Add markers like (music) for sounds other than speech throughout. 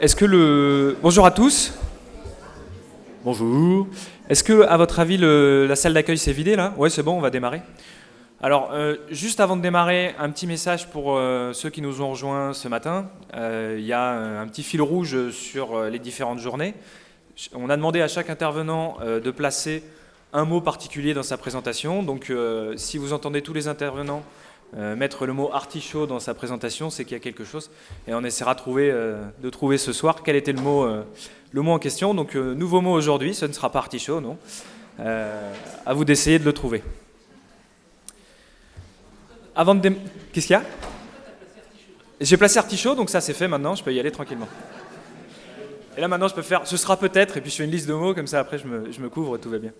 Est-ce que le... Bonjour à tous. Bonjour. Est-ce que, à votre avis, le- la salle d'accueil s'est vidée là? Ouais, c'est bon, on va démarrer. Alors, euh, juste avant de démarrer, un petit message pour euh, ceux qui nous ont rejoints ce matin. Euh, Il y a un petit fil rouge sur les différentes journées. On a demandé à chaque intervenant de placer un mot particulier dans sa présentation. Donc, si vous entendez tous les intervenants euh, mettre le mot artichaut dans sa présentation, c'est qu'il y a quelque chose. Et on essaiera de trouver, euh, ce soir quel était le mot, euh, le mot en question. Donc, nouveau mot aujourd'hui, ce ne sera pas artichaut, non. À vous d'essayer de le trouver. Avant de Qu'est-ce qu'il y a? J'ai placé artichaut, donc ça c'est fait maintenant, je peux y aller tranquillement. Et là maintenant je peux faire ce sera peut-être, et puis je fais une liste de mots, comme ça après je me, je me couvre, tout va bien.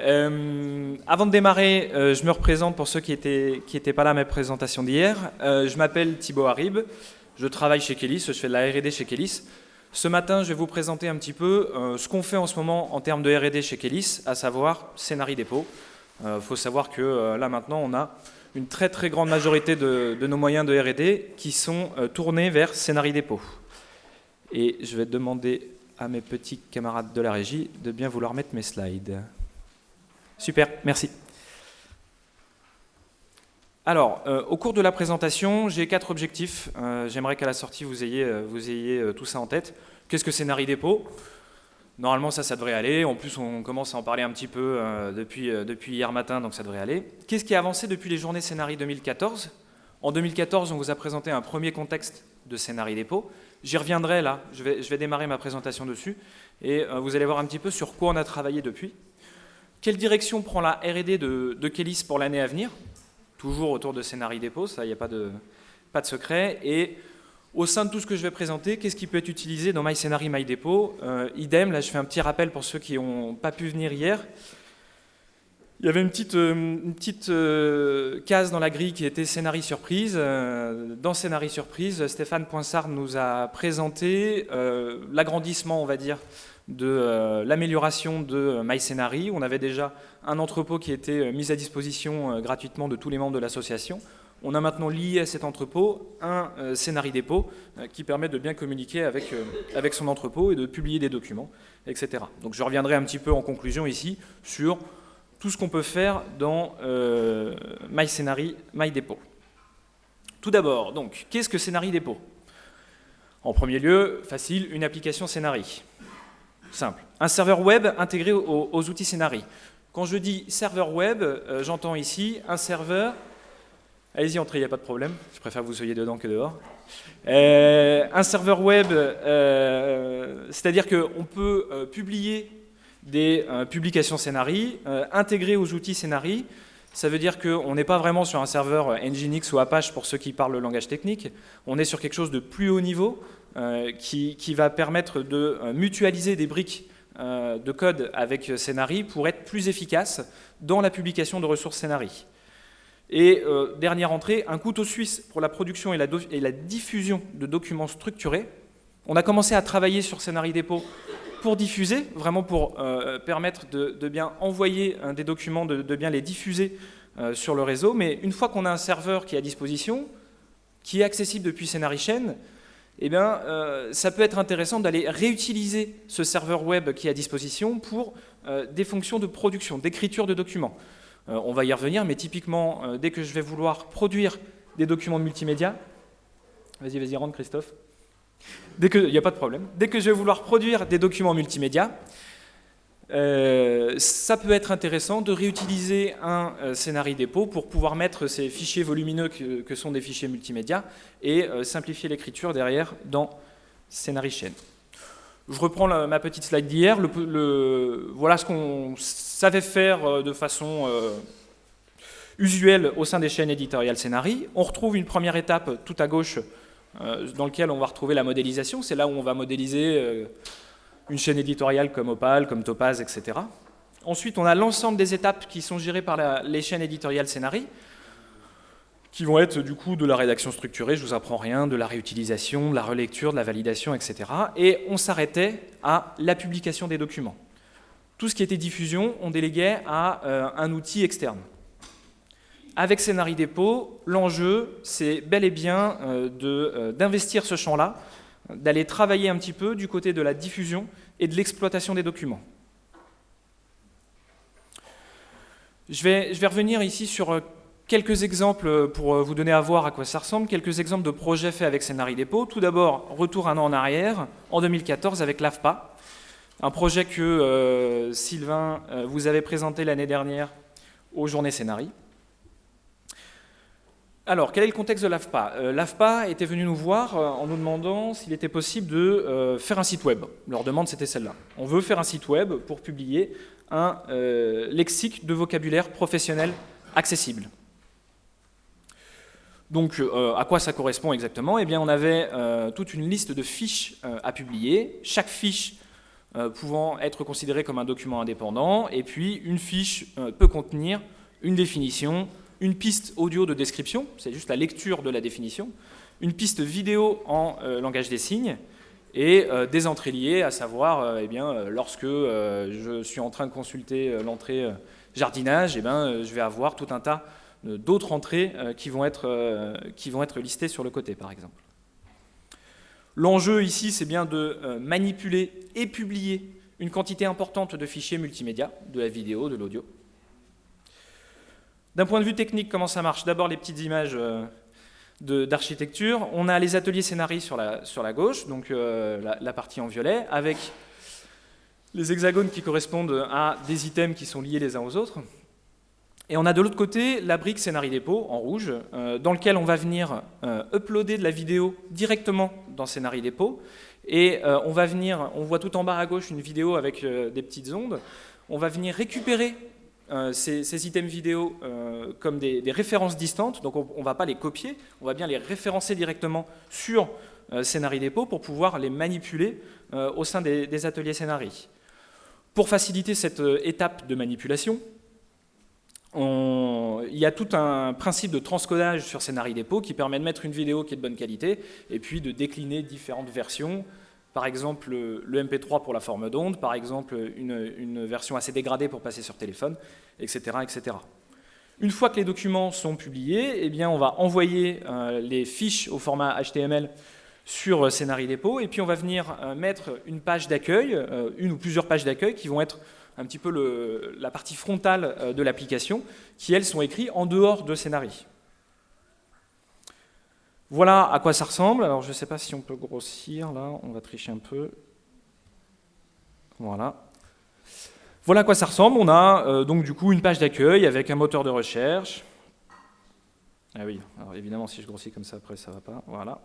Euh, avant de démarrer, euh, je me représente pour ceux qui n'étaient pas là à ma présentation d'hier. Euh, je m'appelle Thibaut Harib, je travaille chez Kélis, je fais de la R&D chez Kélis. Ce matin, je vais vous présenter un petit peu ce qu'on fait en ce moment en termes de R&D chez Kélis, à savoir Scénarii Dépôt. Il faut savoir que là maintenant, on a une très très grande majorité de, de nos moyens de R&D qui sont tournés vers Scénarii Dépôt. Et je vais demander à mes petits camarades de la régie de bien vouloir mettre mes slides. Super, merci. Alors, euh, au cours de la présentation, j'ai quatre objectifs. Euh, J'aimerais qu'à la sortie, vous ayez, euh, tout ça en tête. Qu'est-ce que Scénarii Dépôt Normalement, ça, ça devrait aller. En plus, on commence à en parler un petit peu depuis, hier matin, donc ça devrait aller. Qu'est-ce qui a avancé depuis les journées Scénarii 2014 En 2014, on vous a présenté un premier contexte de Scénarii Dépôt. J'y reviendrai là, je vais, démarrer ma présentation dessus, et vous allez voir un petit peu sur quoi on a travaillé depuis. Quelle direction prend la R&D de, de pour l'année à venir? Toujours autour de Scénarii Dépôt, ça, il n'y a pas de, secret. Et au sein de tout ce que je vais présenter, qu'est-ce qui peut être utilisé dans MyScénarii, MyDépôt euh, Idem, là je fais un petit rappel pour ceux qui n'ont pas pu venir hier. Il y avait une petite, euh, euh, case dans la grille qui était Scénarii Surprise. Euh, dans Scénarii Surprise, Stéphane Poinsard nous a présenté l'agrandissement, on va dire, de l'amélioration de MyScénarii. On avait déjà un entrepôt qui était mis à disposition gratuitement de tous les membres de l'association. On a maintenant lié à cet entrepôt un Scénarii dépôt qui permet de bien communiquer avec, avec son entrepôt et de publier des documents, etc. Donc je reviendrai un petit peu en conclusion ici sur tout ce qu'on peut faire dans euh, MyScénarii, MyDépôt. Tout d'abord, donc, qu'est-ce que Scénarii dépôt En premier lieu, facile, une application Scénarii. Simple. Un serveur web intégré aux, outils Scénarii. Quand je dis serveur web, euh, j'entends ici un serveur. Allez-y, entrez, il n'y a pas de problème. Je préfère que vous soyez dedans que dehors. Euh, un serveur web, euh, c'est-à-dire qu'on peut publier des euh, publications Scénarii, euh, intégrées aux outils Scénarii. Ça veut dire qu'on n'est pas vraiment sur un serveur euh, Nginx ou Apache pour ceux qui parlent le langage technique. On est sur quelque chose de plus haut niveau qui, qui va permettre de mutualiser des briques de code avec Scénarii pour être plus efficace dans la publication de ressources Scénarii. Et dernière entrée, un couteau suisse pour la production et la, et la diffusion de documents structurés. On a commencé à travailler sur Scénarii Dépôt pour diffuser, vraiment pour euh, permettre de, de bien envoyer des documents, de, de bien les diffuser euh, sur le réseau. Mais une fois qu'on a un serveur qui est à disposition, qui est accessible depuis Scénarii Chain, eh bien, euh, ça peut être intéressant d'aller réutiliser ce serveur web qui est à disposition pour des fonctions de production, d'écriture de documents. On va y revenir, mais typiquement, dès que je vais vouloir produire des documents multimédia, vas-y, vas-y, rentre Christophe. Dès que, il n'y a pas de problème. Dès que je vais vouloir produire des documents multimédia, euh, ça peut être intéressant de réutiliser un euh, Scénarii dépôt pour pouvoir mettre ces fichiers volumineux que, sont des fichiers multimédia et euh, simplifier l'écriture derrière dans Scénarii Chain. Je reprends ma petite slide d'hier. Voilà ce qu'on savait faire euh, de façon usuelle au sein des chaînes éditoriales Scénarii. On retrouve une première étape tout à gauche dans laquelle on va retrouver la modélisation. C'est là où on va modéliser euh, une chaîne éditoriale comme Opal, comme Topaz, etc. Ensuite, on a l'ensemble des étapes qui sont gérées par les chaînes éditoriales Scénarii, qui vont être du coup de la rédaction structurée, je vous apprends rien, de la réutilisation, de la relecture, de la validation, etc. Et on s'arrêtait à la publication des documents. Tout ce qui était diffusion, on déléguait à euh, un outil externe. Avec Scénarii Dépôt, l'enjeu, c'est bel et bien euh, euh, d'investir ce champ-là d'aller travailler un petit peu du côté de la diffusion et de l'exploitation des documents. Je vais, revenir ici sur quelques exemples pour vous donner à voir à quoi ça ressemble, quelques exemples de projets faits avec Scénarii Dépôt. Tout d'abord, retour un an en arrière, en 2014 avec l'AFPA, un projet que euh, Sylvain euh, vous avait présenté l'année dernière aux Journées Scénarii. Alors, quel est le contexte de l'AFPA? Euh, L'AFPA était venu nous voir en nous demandant s'il était possible de faire un site web. Leur demande, c'était celle-là. On veut faire un site web pour publier un lexique de vocabulaire professionnel accessible. Donc, à quoi ça correspond exactement? Eh bien, on avait toute une liste de fiches à publier. Chaque fiche euh, pouvant être considéré comme un document indépendant, et puis une fiche euh, peut contenir une définition, une piste audio de description, c'est juste la lecture de la définition, une piste vidéo en euh, langage des signes, et des entrées liées, à savoir, eh bien, lorsque je suis en train de consulter l'entrée jardinage, eh bien, je vais avoir tout un tas d'autres entrées qui, vont être, qui vont être listées sur le côté, par exemple. L'enjeu ici, c'est bien de euh, manipuler et publier une quantité importante de fichiers multimédia, de la vidéo, de l'audio. D'un point de vue technique, comment ça marche? D'abord, les petites images euh, d'architecture. On a les ateliers scénarii sur la, gauche, donc euh, la, partie en violet, avec les hexagones qui correspondent à des items qui sont liés les uns aux autres. Et on a de l'autre côté la brique Scénarii Dépôt en rouge, euh, dans lequel on va venir uploader de la vidéo directement dans Scénarii Dépôt. Et on va venir, on voit tout en bas à gauche une vidéo avec des petites ondes. On va venir récupérer ces, items vidéo comme des, références distantes, donc on ne va pas les copier, on va bien les référencer directement sur Scénarii Dépôt pour pouvoir les manipuler au sein des, des ateliers Scénarii. Pour faciliter cette étape de manipulation, il y a tout un principe de transcodage sur Scénarii Dépôt qui permet de mettre une vidéo qui est de bonne qualité et puis de décliner différentes versions. Par exemple, le MP3 pour la forme d'onde, par exemple, une, version assez dégradée pour passer sur téléphone, etc., etc. Une fois que les documents sont publiés, eh bien, on va envoyer euh, les fiches au format HTML sur Scénarii Dépôt, et puis on va venir euh, mettre une page d'accueil, euh, une ou plusieurs pages d'accueil qui vont être un petit peu la partie frontale euh, de l'application, qui elles sont écrites en dehors de Scénarii. Voilà à quoi ça ressemble. Alors je ne sais pas si on peut grossir, là, on va tricher un peu. Voilà. Voilà à quoi ça ressemble. On a euh, donc du coup une page d'accueil avec un moteur de recherche. Ah oui, alors évidemment si je grossis comme ça après ça va pas. Voilà.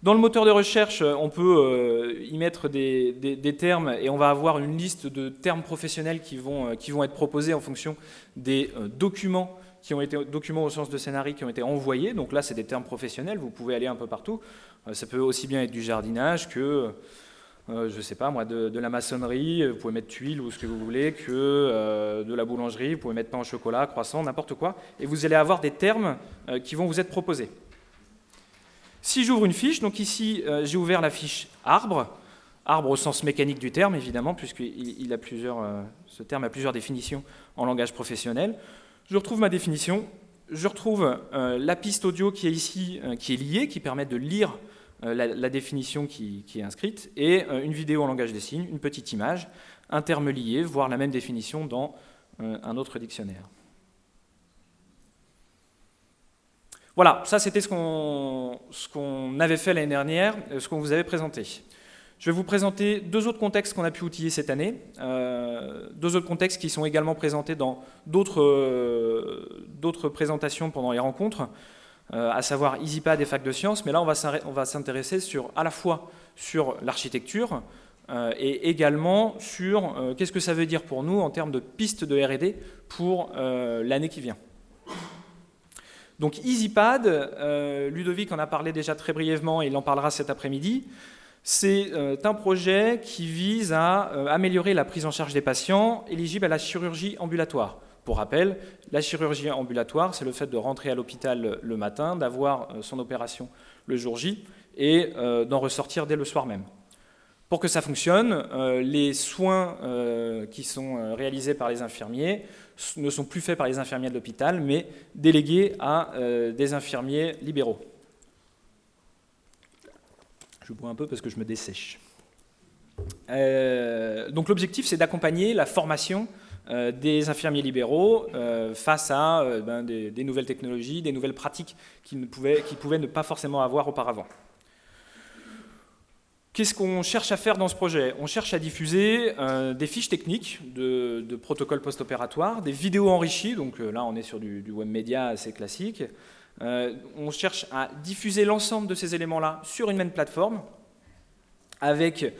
Dans le moteur de recherche, on peut euh, y mettre des, termes et on va avoir une liste de termes professionnels qui vont, euh, être proposés en fonction des euh, documents qui ont été documents au sens de scénarii qui ont été envoyés. Donc là, c'est des termes professionnels, vous pouvez aller un peu partout. ça peut aussi bien être du jardinage que, je ne sais pas moi, de, la maçonnerie, vous pouvez mettre tuiles ou ce que vous voulez, que de la boulangerie, vous pouvez mettre pain au chocolat, croissant, n'importe quoi. Et vous allez avoir des termes qui vont vous être proposés. Si j'ouvre une fiche, donc ici euh, j'ai ouvert la fiche arbre, arbre au sens mécanique du terme évidemment, puisque plusieurs, euh, ce terme a plusieurs définitions en langage professionnel. Je retrouve ma définition, je retrouve euh, la piste audio qui est ici, qui est liée, qui permet de lire la, définition qui, est inscrite, et une vidéo en langage des signes, une petite image, un terme lié, voire la même définition dans un autre dictionnaire. Voilà, ça c'était ce qu'on avait fait l'année dernière, euh, ce qu'on vous avait présenté. Je vais vous présenter deux autres contextes qu'on a pu outiller cette année, euh, deux autres contextes qui sont également présentés dans d'autres euh, présentations pendant les rencontres, à savoir EasyPad et Fac de Sciences, mais là on va s'intéresser sur à la fois sur l'architecture et également sur qu'est-ce que ça veut dire pour nous en termes de pistes de R&D pour l'année qui vient. Donc EasyPad, euh, Ludovic en a parlé déjà très brièvement et il en parlera cet après-midi, c'est euh, un projet qui vise à euh, améliorer la prise en charge des patients éligibles à la chirurgie ambulatoire. Pour rappel, la chirurgie ambulatoire, c'est le fait de rentrer à l'hôpital le matin, d'avoir son opération le jour J et d'en ressortir dès le soir même. Pour que ça fonctionne, les soins qui sont réalisés par les infirmiers ne sont plus faits par les infirmiers de l'hôpital, mais délégués à euh, des infirmiers libéraux. Je bois un peu parce que je me dessèche. Euh, donc l'objectif, c'est d'accompagner la formation euh, des infirmiers libéraux euh, face à ben, des, nouvelles technologies, des nouvelles pratiques qu'ils pouvaient, pouvaient ne pas forcément avoir auparavant. Qu'est-ce qu'on cherche à faire dans ce projet? On cherche à diffuser des fiches techniques de, protocoles post-opératoires, des vidéos enrichies, donc là on est sur du, du web média assez classique. On cherche à diffuser l'ensemble de ces éléments-là sur une même plateforme, avec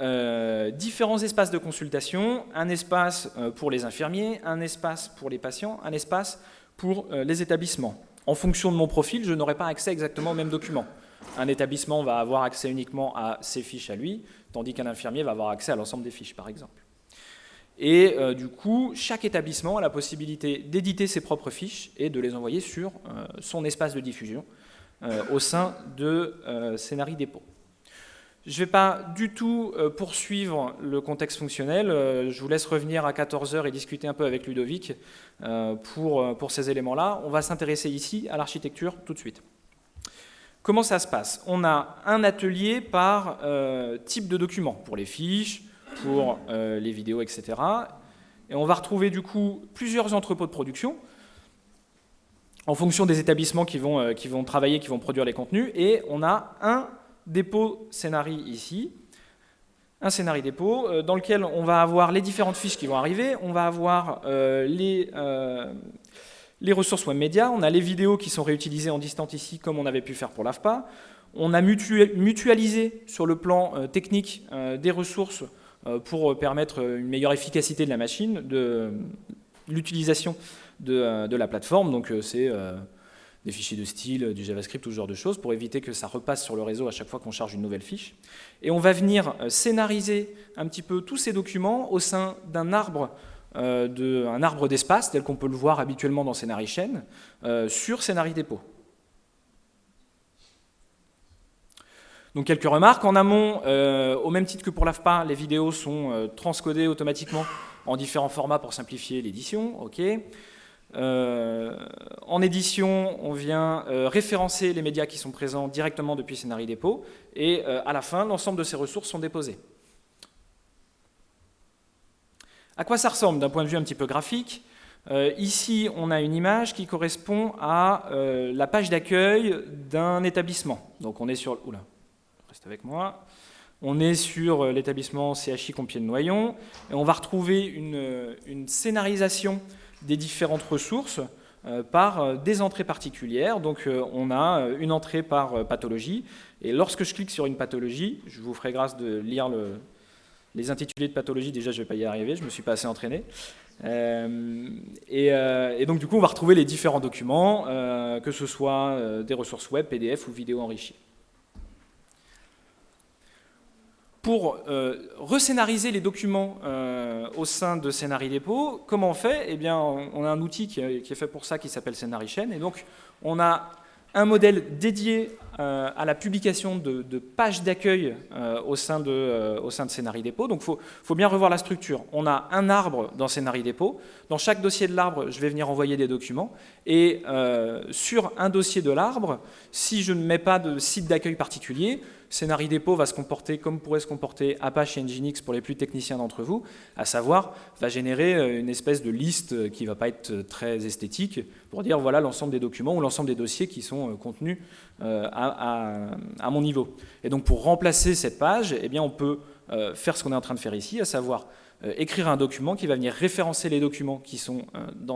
euh, différents espaces de consultation, un espace euh, pour les infirmiers, un espace pour les patients, un espace pour euh, les établissements. En fonction de mon profil, je n'aurai pas accès exactement aux mêmes documents. Un établissement va avoir accès uniquement à ses fiches à lui, tandis qu'un infirmier va avoir accès à l'ensemble des fiches, par exemple. Et du coup, chaque établissement a la possibilité d'éditer ses propres fiches et de les envoyer sur son espace de diffusion au sein de Scénarii Dépôt. Je ne vais pas du tout euh, poursuivre le contexte fonctionnel. Euh, je vous laisse revenir à 14h et discuter un peu avec Ludovic euh, pour, pour ces éléments-là. On va s'intéresser ici à l'architecture tout de suite. Comment ça se passe? On a un atelier par type de document, pour les fiches, pour les vidéos, etc. Et on va retrouver du coup plusieurs entrepôts de production en fonction des établissements qui vont, qui vont travailler, qui vont produire les contenus. Et on a un dépôt scénarii ici, un scénarii dépôt euh, dans lequel on va avoir les différentes fiches qui vont arriver, on va avoir euh, les, euh, les ressources web médias, on a les vidéos qui sont réutilisées en distant ici comme on avait pu faire pour l'AFPA, on a mutualisé sur le plan technique des ressources pour permettre une meilleure efficacité de la machine, de l'utilisation de, de, la plateforme, donc c'est des fichiers de style, du JavaScript, tout ce genre de choses, pour éviter que ça repasse sur le réseau à chaque fois qu'on charge une nouvelle fiche. Et on va venir euh, scénariser un petit peu tous ces documents au sein d'un arbre euh, arbre d'espace, tel qu'on peut le voir habituellement dans Scénarii euh, sur Scénarii. Donc quelques remarques. En amont, au même titre que pour l'AFPA, les vidéos sont transcodées automatiquement en différents formats pour simplifier l'édition. euh, en édition, on vient euh, référencer les médias qui sont présents directement depuis Scénarii Dépôt, et euh, à la fin, l'ensemble de ces ressources sont déposées. À quoi ça ressemble d'un point de vue un petit peu graphique? Ici, on a une image qui correspond à la page d'accueil d'un établissement. Donc on est sur... Oula, reste avec moi. On est sur l'établissement CHI Compiègne-Noyon, et on va retrouver une, une scénarisation des différentes ressources euh, par euh, des entrées particulières. Donc euh, on a une entrée par pathologie, et lorsque je clique sur une pathologie, je vous ferai grâce de lire le, les intitulés de pathologie, déjà je ne vais pas y arriver, je ne me suis pas assez entraîné. et, donc du coup on va retrouver les différents documents, que ce soit des ressources web, PDF ou vidéo enrichies. Pour euh, rescénariser les documents euh, au sein de Scénarii Dépôt, comment on fait? Eh on a un outil qui, est fait pour ça qui s'appelle Scénarii. Et donc, on a un modèle dédié euh, à la publication de, pages d'accueil au, sein de, au sein de Scénarii Dépôt. Donc, il faut, faut, bien revoir la structure. On a un arbre dans Scénarii Dépôt. Dans chaque dossier de l'arbre, je vais venir envoyer des documents. Et sur un dossier de l'arbre, si je ne mets pas de site d'accueil particulier, Scénarii Dépôt va se comporter comme pourrait se comporter Apache et Nginx pour les plus techniciens d'entre vous, à savoir, va générer euh, une espèce de liste qui ne va pas être euh, très esthétique pour dire voilà l'ensemble des documents ou l'ensemble des dossiers qui sont euh, contenus à, mon niveau. Et donc pour remplacer cette page, eh on peut faire ce qu'on est en train de faire ici, à savoir écrire un document qui va venir référencer les documents qui sont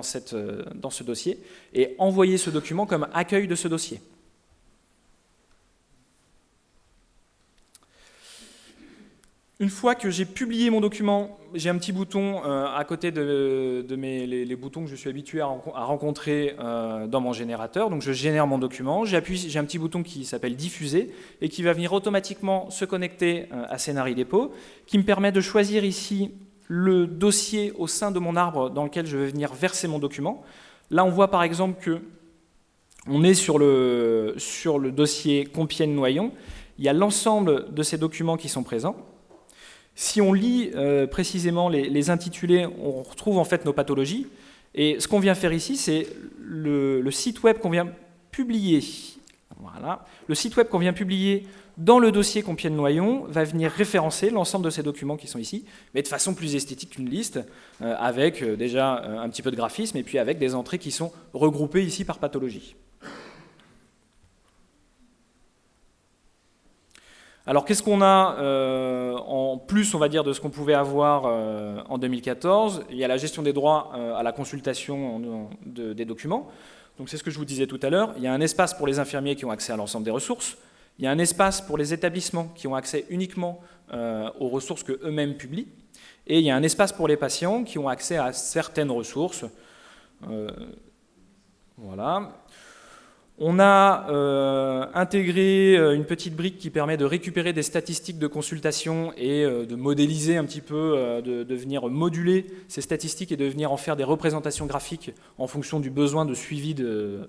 cette, dans ce dossier et envoyer ce document comme accueil de ce dossier. Une fois que j'ai publié mon document, j'ai un petit bouton euh, à côté de, mes, boutons que je suis habitué à, rencontrer euh, dans mon générateur. Donc je génère mon document, j'ai un petit bouton qui s'appelle diffuser et qui va venir automatiquement se connecter euh, à Scénarii Dépôt, qui me permet de choisir ici le dossier au sein de mon arbre dans lequel je vais venir verser mon document. Là on voit par exemple que on est sur le, sur le dossier Compiègne-Noyon, il y a l'ensemble de ces documents qui sont présents. Si on lit euh, précisément les, intitulés, on retrouve en fait nos pathologies. Et ce qu'on vient faire ici, c'est le, site web qu'on vient publier. Web qu'on vient publier dans le dossier Compiègne-Noyon va venir référencer l'ensemble de ces documents qui sont ici, mais de façon plus esthétique qu'une liste, euh, avec euh, déjà un petit peu de graphisme et puis avec des entrées qui sont regroupées ici par pathologie. Alors qu'est-ce qu'on a en plus, on va dire, de ce qu'on pouvait avoir en 2014 Il y a la gestion des droits à la consultation des documents. Donc c'est ce que je vous disais tout à l'heure. Il y a un espace pour les infirmiers qui ont accès à l'ensemble des ressources. Il y a un espace pour les établissements qui ont accès uniquement euh, aux ressources qu'eux-mêmes publient. Et il y a un espace pour les patients qui ont accès à certaines ressources. Euh, voilà. On a euh, intégré une petite brique qui permet de récupérer des statistiques de consultation et de modéliser un petit peu, de, venir moduler ces statistiques et de venir en faire des représentations graphiques en fonction du besoin de suivi de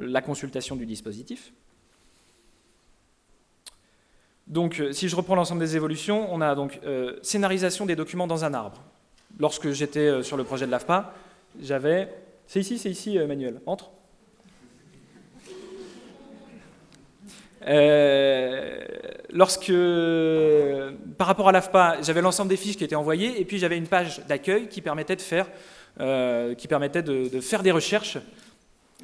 la consultation du dispositif. Donc, euh, si je reprends l'ensemble des évolutions, on a donc euh, scénarisation des documents dans un arbre. Lorsque j'étais euh, sur le projet de l'AFPA, j'avais... C'est ici, c'est ici, Manuel. Entre. Lorsque, par rapport à l'AFPA, j'avais l'ensemble des fiches qui étaient envoyées, et puis j'avais une page d'accueil qui permettait de faire, faire des recherches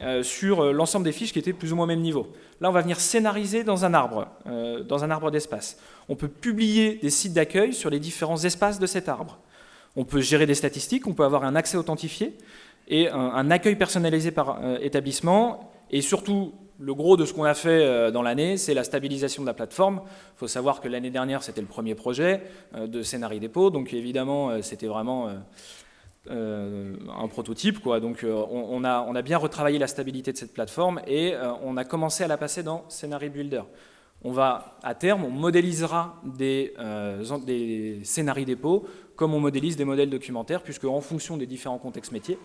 euh, sur euh, l'ensemble des fiches qui étaient plus ou moins au même niveau. Là, on va venir scénariser dans un arbre, euh, dans un arbre d'espace. On peut publier des sites d'accueil sur les différents espaces de cet arbre. On peut gérer des statistiques, on peut avoir un accès authentifié et un, accueil personnalisé par établissement. Et surtout, le gros de ce qu'on a fait dans l'année, c'est la stabilisation de la plateforme. Il faut savoir que l'année dernière, c'était le premier projet de Scénarii Dépôt, donc évidemment, c'était vraiment euh, un prototype. Donc euh, on, a, bien retravaillé la stabilité de cette plateforme et euh, on a commencé à la passer dans Scenario Builder. On va, à terme, on modélisera des, des scénarios dépôts comme on modélise des modèles documentaires, puisque en fonction des différents contextes métiers,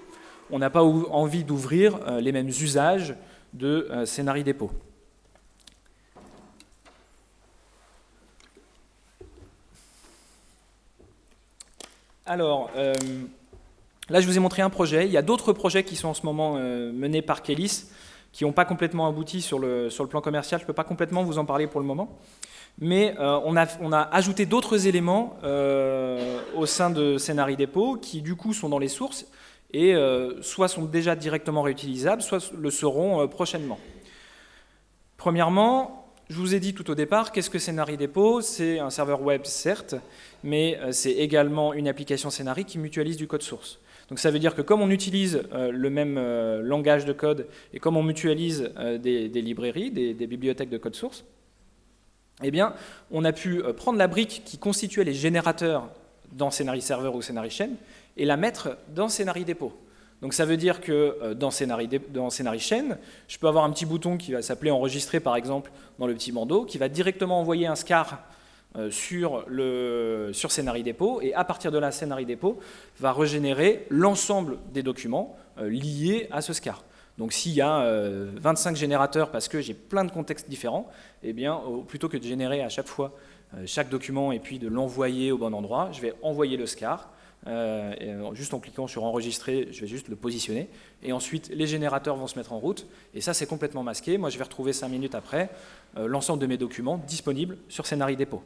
on n'a pas envie d'ouvrir les mêmes usages de scénario dépôt. Alors, Là, je vous ai montré un projet. Il y a d'autres projets qui sont en ce moment euh, menés par Kélis, qui n'ont pas complètement abouti sur le, sur le plan commercial. Je ne peux pas complètement vous en parler pour le moment. Mais euh, on, a, on, a, ajouté d'autres éléments euh, au sein de Scénarii Dépôt qui, du coup, sont dans les sources et soit sont déjà directement réutilisables, soit le seront prochainement. Premièrement, je vous ai dit tout au départ, qu'est-ce que Scénarii Dépôt? C'est un serveur web, certes, mais c'est également une application Scénarii qui mutualise du code source. Donc ça veut dire que comme on utilise euh, le même euh, langage de code et comme on mutualise euh, des, librairies, des, bibliothèques de code source, eh bien, on a pu prendre la brique qui constituait les générateurs dans Scénarii Server ou Scénarii Chain et la mettre dans Scénarii Dépôt. Donc ça veut dire que dans Scénarii, Chain, je peux avoir un petit bouton qui va s'appeler enregistrer par exemple dans le petit bandeau, qui va directement envoyer un SCAR euh, sur, le, Dépôt, et à partir de là, Scénarii Dépôt va régénérer l'ensemble des documents euh, liés à ce SCAR. Donc s'il y a 25 euh, générateurs parce que j'ai plein de contextes différents, eh bien, plutôt que de générer à chaque fois chaque document et puis de l'envoyer au bon endroit, je vais envoyer le SCAR, juste en cliquant sur enregistrer, je vais juste le positionner, et ensuite les générateurs vont se mettre en route, et ça c'est complètement masqué, moi je vais retrouver 5 minutes après l'ensemble de mes documents disponibles sur Scénarii Dépôt.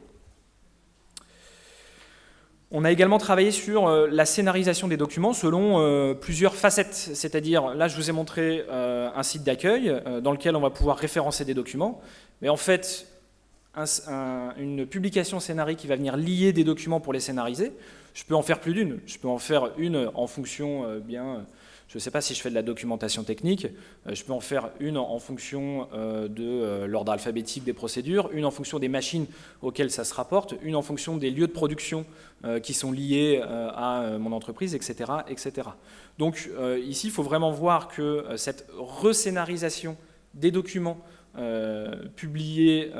On a également travaillé sur euh, la scénarisation des documents selon euh, plusieurs facettes. C'est-à-dire, là je vous ai montré euh, un site d'accueil dans lequel on va pouvoir référencer des documents. Mais en fait, une publication scénarii qui va venir lier des documents pour les scénariser, je peux en faire plus d'une. Je peux en faire une en fonction bien je ne sais pas si je fais de la documentation technique, euh, je peux en faire une en fonction euh, de euh, l'ordre alphabétique des procédures, une en fonction des machines auxquelles ça se rapporte, une en fonction des lieux de production qui sont liés à mon entreprise, etc. etc. Donc ici, il faut vraiment voir que cette rescénarisation des documents publiés,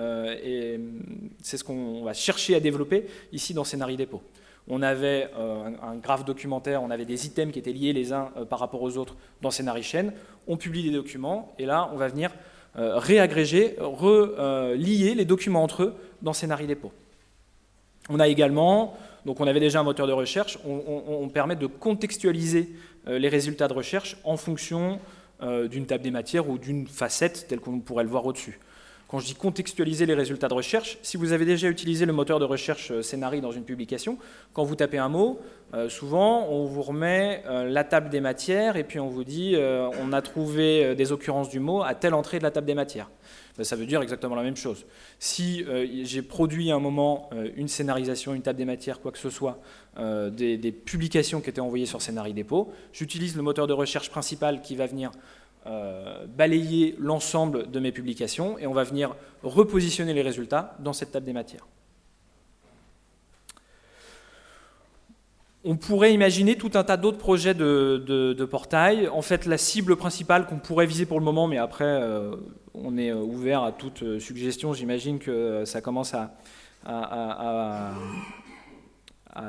c'est ce qu'on va chercher à développer ici dans Scénarii Dépôt on avait euh, un, graphe documentaire, on avait des items qui étaient liés les uns euh, par rapport aux autres dans Scénarii Chain. On publie des documents et là, on va venir euh, réagréger, relier les documents entre eux dans Scénarii Dépôt. On a également, donc on avait déjà un moteur de recherche, on, permet de contextualiser les résultats de recherche en fonction d'une table des matières ou d'une facette telle qu'on pourrait le voir au-dessus. Quand je dis contextualiser les résultats de recherche, si vous avez déjà utilisé le moteur de recherche Scénarii dans une publication, quand vous tapez un mot, souvent on vous remet la table des matières et puis on vous dit on a trouvé des occurrences du mot à telle entrée de la table des matières. Ben, ça veut dire exactement la même chose. Si euh, j'ai produit à un moment euh, une scénarisation, une table des matières, quoi que ce soit, euh, des, publications qui étaient envoyées sur Scénarii Dépôt, j'utilise le moteur de recherche principal qui va venir balayer l'ensemble de mes publications et on va venir repositionner les résultats dans cette table des matières. On pourrait imaginer tout un tas d'autres projets de, portail. En fait, la cible principale qu'on pourrait viser pour le moment, mais après, euh, on est euh, ouvert à toute euh, suggestion. J'imagine que ça commence à,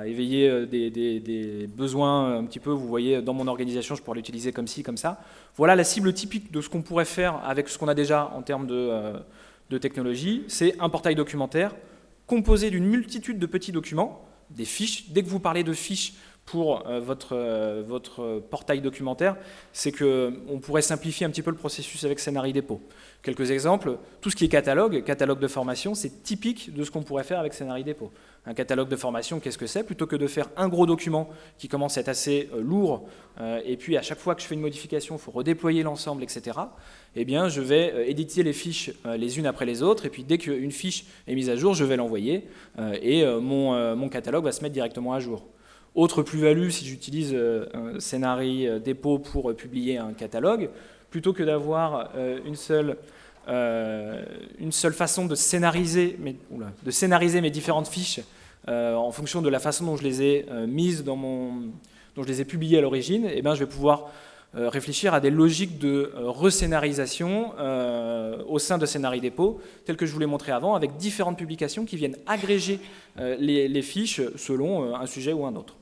éveiller des, besoins un petit peu. Vous voyez, dans mon organisation, je pourrais l'utiliser comme ci, comme ça. Voilà la cible typique de ce qu'on pourrait faire avec ce qu'on a déjà en termes de technologie. C'est un portail documentaire composé d'une multitude de petits documents des fiches. Dès que vous parlez de fiches pour euh, votre, euh, votre portail documentaire, c'est qu'on pourrait simplifier un petit peu le processus avec Scénarii Dépôt. Quelques exemples, tout ce qui est catalogue, catalogue de formation, c'est typique de ce qu'on pourrait faire avec Scénarii Dépôt. Un catalogue de formation, qu'est-ce que c'est Plutôt que de faire un gros document qui commence à être assez euh, lourd, et puis à chaque fois que je fais une modification, il faut redéployer l'ensemble, etc., eh bien, je vais éditer les fiches les unes après les autres, et puis dès qu'une fiche est mise à jour, je vais l'envoyer, et mon, mon catalogue va se mettre directement à jour. Autre plus-value, si j'utilise euh, scénarii euh, dépôt pour euh, publier un catalogue, plutôt que d'avoir une, seule, une seule façon de scénariser, mes, différentes fiches en fonction de la façon dont je les ai mises dans mon, dont je les ai publiées à l'origine, eh ben, je vais pouvoir réfléchir à des logiques de rescénarisation au sein de Scénarii Dépôt, telles que je vous l'ai montré avant, avec différentes publications qui viennent agréger les, fiches selon un sujet ou un autre.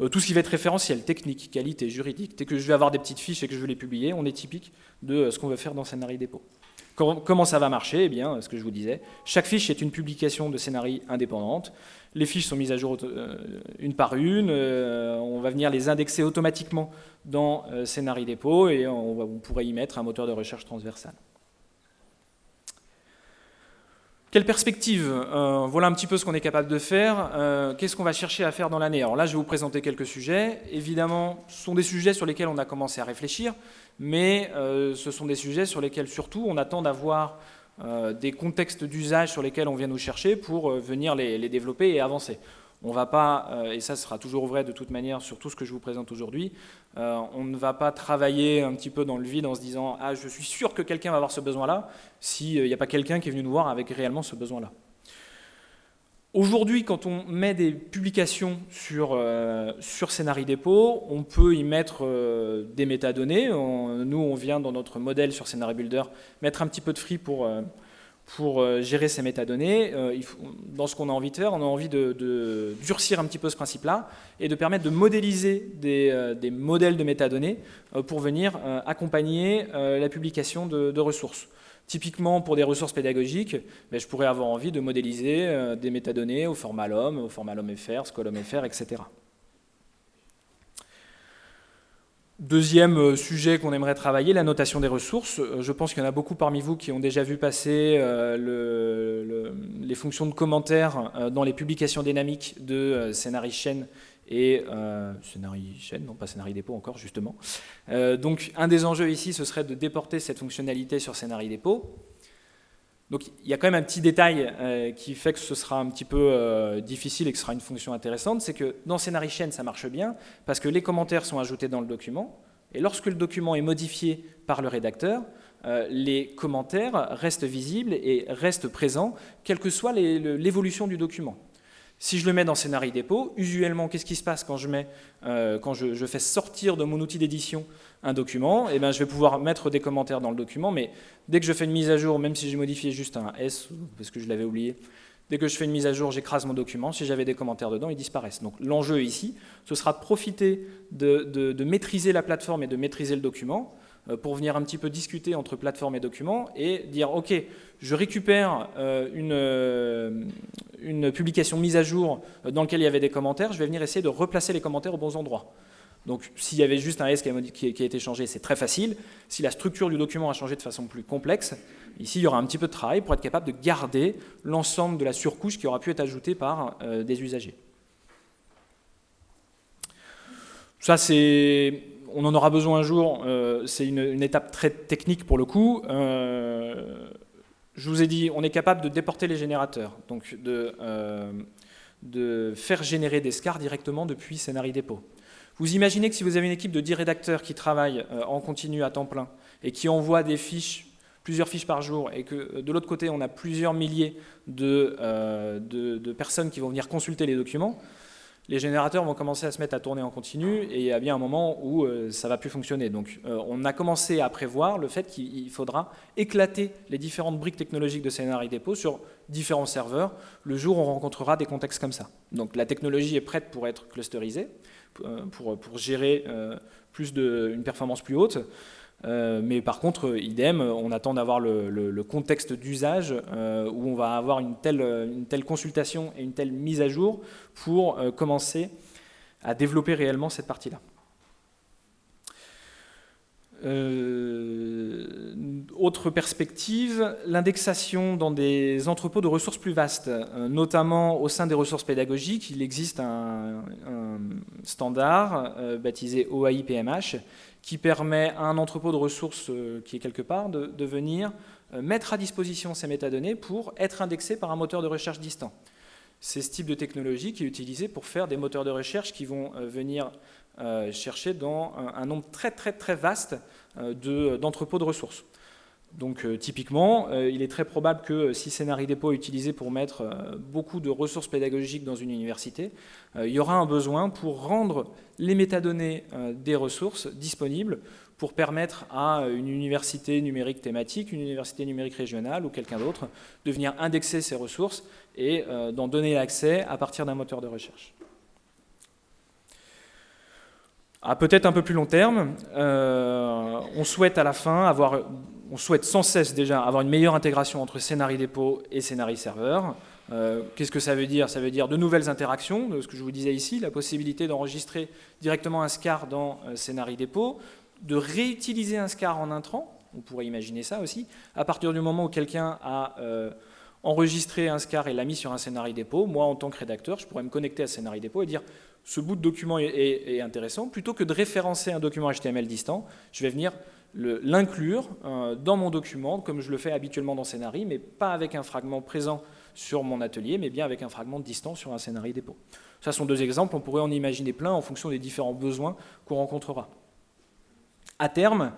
Euh, tout ce qui va être référentiel, technique, qualité, juridique. Dès que je vais avoir des petites fiches et que je vais les publier, on est typique de euh, ce qu'on veut faire dans Scénarii Dépôt. Comment ça va marcher Eh bien, ce que je vous disais, chaque fiche est une publication de Scénarii indépendante. Les fiches sont mises à jour euh, une par une. on va venir les indexer automatiquement dans Scénarii Dépôt et on pourrait y mettre un moteur de recherche transversal. Quelle perspective euh, Voilà un petit peu ce qu'on est capable de faire. Euh, qu'est-ce qu'on va chercher à faire dans l'année? Alors là, je vais vous présenter quelques sujets. Évidemment, ce sont des sujets sur lesquels on a commencé à réfléchir, mais euh, ce sont des sujets sur lesquels surtout on attend d'avoir des contextes d'usage sur lesquels on vient nous chercher pour venir les, développer et avancer. On va pas, et ça sera toujours vrai de toute manière sur tout ce que je vous présente aujourd'hui, euh, on ne va pas travailler un petit peu dans le vide en se disant « Ah, je suis sûr que quelqu'un va avoir ce besoin-là » s'il n'y a pas quelqu'un qui est venu nous voir avec réellement ce besoin-là. Aujourd'hui, quand on met des publications sur, euh, sur Dépôt, on peut y mettre des métadonnées. nous, on vient dans notre modèle sur Scénarii Builder mettre un petit peu de free pour pour euh, gérer ces métadonnées, euh, dans ce qu'on a envie de faire, on a envie de, durcir un petit peu ce principe-là et de permettre de modéliser des, euh, modèles de métadonnées pour venir accompagner la publication de, ressources. Typiquement, pour des ressources pédagogiques, ben, je pourrais avoir envie de modéliser des métadonnées au format LOM, au format LOM-FR, SCOLOM-FR, etc. Deuxième euh, sujet qu'on aimerait travailler, la notation des ressources. Euh, je pense qu'il y en a beaucoup parmi vous qui ont déjà vu passer euh, les fonctions de commentaires dans les publications dynamiques de Scénarii Chaîne et euh, Chaîne, non pas Scénarii encore justement. donc un des enjeux ici, ce serait de déporter cette fonctionnalité sur Scénarii Dépôt. Donc il y a quand même un petit détail euh, qui fait que ce sera un petit peu euh, difficile et que ce sera une fonction intéressante, c'est que dans Scénarii Chaîne, ça marche bien, parce que les commentaires sont ajoutés dans le document, et lorsque le document est modifié par le rédacteur, euh, les commentaires restent visibles et restent présents, quelle que soit l'évolution du document. Si je le mets dans Scénarii Dépôt, usuellement, qu'est-ce qui se passe quand je, fais sortir de mon outil d'édition un document, et eh ben, je vais pouvoir mettre des commentaires dans le document, mais dès que je fais une mise à jour, même si j'ai modifié juste un S, parce que je l'avais oublié, dès que je fais une mise à jour, j'écrase mon document, si j'avais des commentaires dedans, ils disparaissent. Donc l'enjeu ici, ce sera de profiter de, maîtriser la plateforme et de maîtriser le document, euh, pour venir un petit peu discuter entre plateforme et document, et dire, ok, je récupère euh, une, euh, une publication mise à jour dans laquelle il y avait des commentaires, je vais venir essayer de replacer les commentaires aux bons endroits. Donc s'il y avait juste un S qui a, été changé, c'est très facile. Si la structure du document a changé de façon plus complexe, ici il y aura un petit peu de travail pour être capable de garder l'ensemble de la surcouche qui aura pu être ajoutée par euh, des usagers. Ça c'est, on en aura besoin un jour, euh, c'est une, étape très technique pour le coup. Euh, je vous ai dit, on est capable de déporter les générateurs, donc de, faire générer des scars directement depuis Scénarii Dépôt. Vous imaginez que si vous avez une équipe de 10 rédacteurs qui travaillent euh, en continu à temps plein et qui envoient des fiches, plusieurs fiches par jour, et que euh, de l'autre côté, on a plusieurs milliers euh, de, personnes qui vont venir consulter les documents, les générateurs vont commencer à se mettre à tourner en continu et il y a bien un moment où ça ne va plus fonctionner. Donc on a commencé à prévoir le fait qu'il faudra éclater les différentes briques technologiques de CNRI Depot sur différents serveurs le jour où on rencontrera des contextes comme ça. Donc la technologie est prête pour être clusterisée. Euh, pour, pour gérer euh, plus de, une performance plus haute. Euh, mais par contre, idem, on attend d'avoir le, contexte d'usage où on va avoir une telle, une telle consultation et une telle mise à jour pour commencer à développer réellement cette partie-là. Euh, autre perspective, l'indexation dans des entrepôts de ressources plus vastes, euh, notamment au sein des ressources pédagogiques. Il existe un, standard euh, baptisé OAI-PMH qui permet à un entrepôt de ressources qui est quelque part de, de venir mettre à disposition ces métadonnées pour être indexé par un moteur de recherche distant. C'est ce type de technologie qui est utilisé pour faire des moteurs de recherche qui vont venir euh, chercher dans un, nombre très très très vaste euh, d'entrepôts de, ressources. Donc euh, typiquement, il est très probable que si Scénarii Dépôt est utilisé pour mettre beaucoup de ressources pédagogiques dans une université, il y aura un besoin pour rendre les métadonnées des ressources disponibles pour permettre à une université numérique thématique, une université numérique régionale ou quelqu'un d'autre de venir indexer ces ressources et d'en donner l'accès à partir d'un moteur de recherche. À peut-être un peu plus long terme, euh, on souhaite à la fin avoir, on souhaite sans cesse déjà avoir une meilleure intégration entre Scénarii Dépôt et Scénarii Serveur. Euh, qu'est-ce que ça veut dire? Ça veut dire de nouvelles interactions, de ce que je vous disais ici, la possibilité d'enregistrer directement un SCAR dans euh, Scénarii Dépôt, de réutiliser un SCAR en intrant, on pourrait imaginer ça aussi, à partir du moment où quelqu'un a enregistré un SCAR et l'a mis sur un Scénarii Dépôt, moi en tant que rédacteur, je pourrais me connecter à Scénarii Dépôt et dire ce bout de document est, intéressant, plutôt que de référencer un document HTML distant, je vais venir l'inclure euh, dans mon document, comme je le fais habituellement dans Scénarii, mais pas avec un fragment présent sur mon atelier, mais bien avec un fragment distant sur un Scénarii dépôt. Ça sont deux exemples, on pourrait en imaginer plein en fonction des différents besoins qu'on rencontrera. À terme,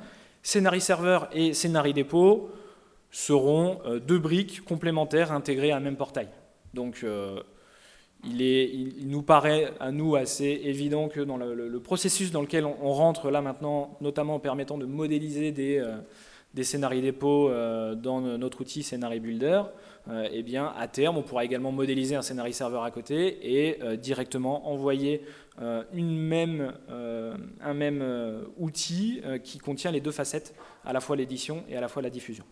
Scénarii serveur et Scénarii dépôt seront euh, deux briques complémentaires intégrées à un même portail. Donc euh, il, nous paraît à nous assez évident que dans le, processus dans lequel on, rentre là maintenant, notamment en permettant de modéliser des, euh, scénarios dépôt euh, dans notre outil Scénarii Builder, euh, eh à terme, on pourra également modéliser un scénario serveur à côté et directement envoyer un même outil qui contient les deux facettes, à la fois l'édition et à la fois la diffusion.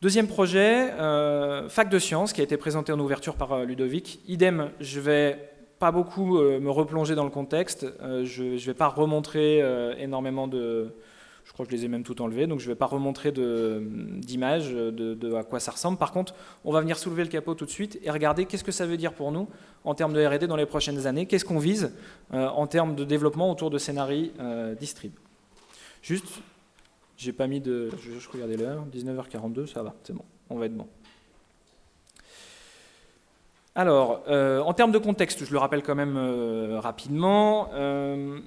Deuxième projet, euh, fac de sciences, qui a été présenté en ouverture par euh, Ludovic. Idem, je vais pas beaucoup euh, me replonger dans le contexte, je ne vais pas remontrer énormément de... Je crois que je les ai même tout enlevés, donc je ne vais pas remontrer d'images de, à quoi ça ressemble. Par contre, on va venir soulever le capot tout de suite et regarder qu'est-ce que ça veut dire pour nous en termes de R&D dans les prochaines années, qu'est-ce qu'on vise en termes de développement autour de scénarii distrib. Juste j'ai pas mis de... Je, regardais l'heure, 19h42, ça va, c'est bon, on va être bon. Alors, euh, en termes de contexte, je le rappelle quand même euh, rapidement, euh,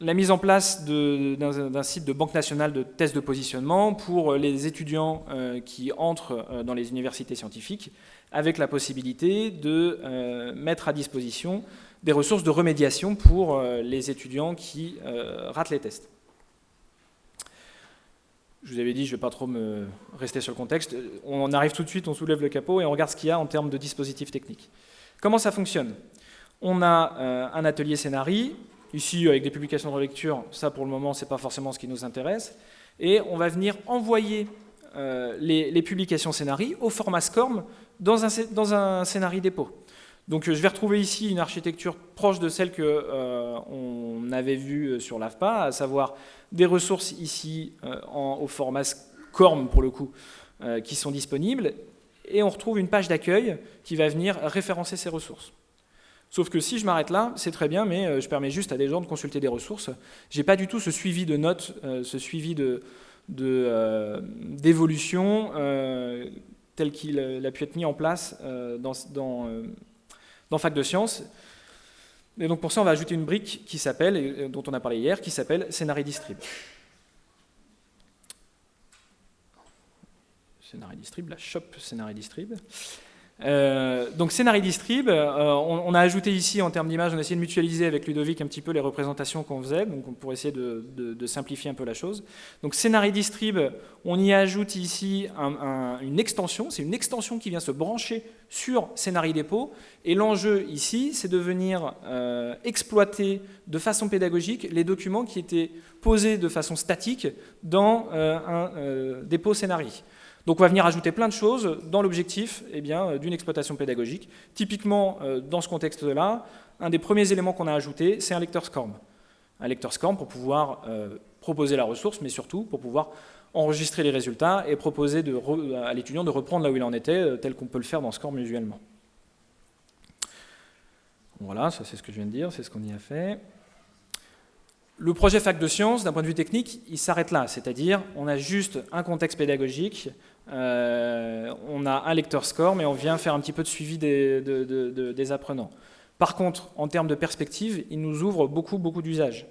la mise en place d'un site de Banque nationale de tests de positionnement pour les étudiants qui entrent dans les universités scientifiques, avec la possibilité de mettre à disposition des ressources de remédiation pour les étudiants qui ratent les tests. Je vous avais dit, je ne vais pas trop me rester sur le contexte. On arrive tout de suite, on soulève le capot et on regarde ce qu'il y a en termes de dispositifs techniques. Comment ça fonctionne? On a euh, un atelier scénarii, ici avec des publications de relecture, ça pour le moment, ce n'est pas forcément ce qui nous intéresse. Et on va venir envoyer euh, les, publications scénarii au format SCORM dans un, dans un scénarii dépôt. Donc je vais retrouver ici une architecture proche de celle qu'on avait vue sur l'AFPA, à savoir des ressources ici au format SCORM pour le coup, qui sont disponibles, et on retrouve une page d'accueil qui va venir référencer ces ressources. Sauf que si je m'arrête là, c'est très bien, mais euh, je permets juste à des gens de consulter des ressources. Je n'ai pas du tout ce suivi de notes, euh, ce suivi euh, d'évolution tel qu'il a pu être mis en place dans, dans, Fac de Sciences. Et donc pour ça, on va ajouter une brique qui s'appelle, dont on a parlé hier, qui s'appelle Scénarii Distrib. Distrib, la shop Scénarii Distrib. Euh, donc Scénarii Distrib, euh, on, a ajouté ici en termes d'image, on a essayé de mutualiser avec Ludovic un petit peu les représentations qu'on faisait, donc pour essayer de, simplifier un peu la chose. Donc Scénarii Distrib, on y ajoute ici une extension, c'est une extension qui vient se brancher sur Scénarii Dépôt, et l'enjeu ici, c'est de venir euh, exploiter de façon pédagogique les documents qui étaient posés de façon statique dans un dépôt Scénarii. Donc on va venir ajouter plein de choses dans l'objectif eh euh, d'une exploitation pédagogique. Typiquement, euh, dans ce contexte-là, un des premiers éléments qu'on a ajouté, c'est un lecteur SCORM. Un lecteur SCORM pour pouvoir euh, proposer la ressource, mais surtout pour pouvoir enregistrer les résultats et proposer à l'étudiant de reprendre là où il en était, tel qu'on peut le faire dans SCORM usuellement. Voilà, ça c'est ce que je viens de dire, c'est ce qu'on y a fait. Le projet Fac de Sciences, d'un point de vue technique, il s'arrête là, c'est-à-dire on a juste un contexte pédagogique, euh, on a un lecteur score, mais on vient faire un petit peu de suivi des, apprenants. Par contre, en termes de perspective, il nous ouvre beaucoup, beaucoup d'usages.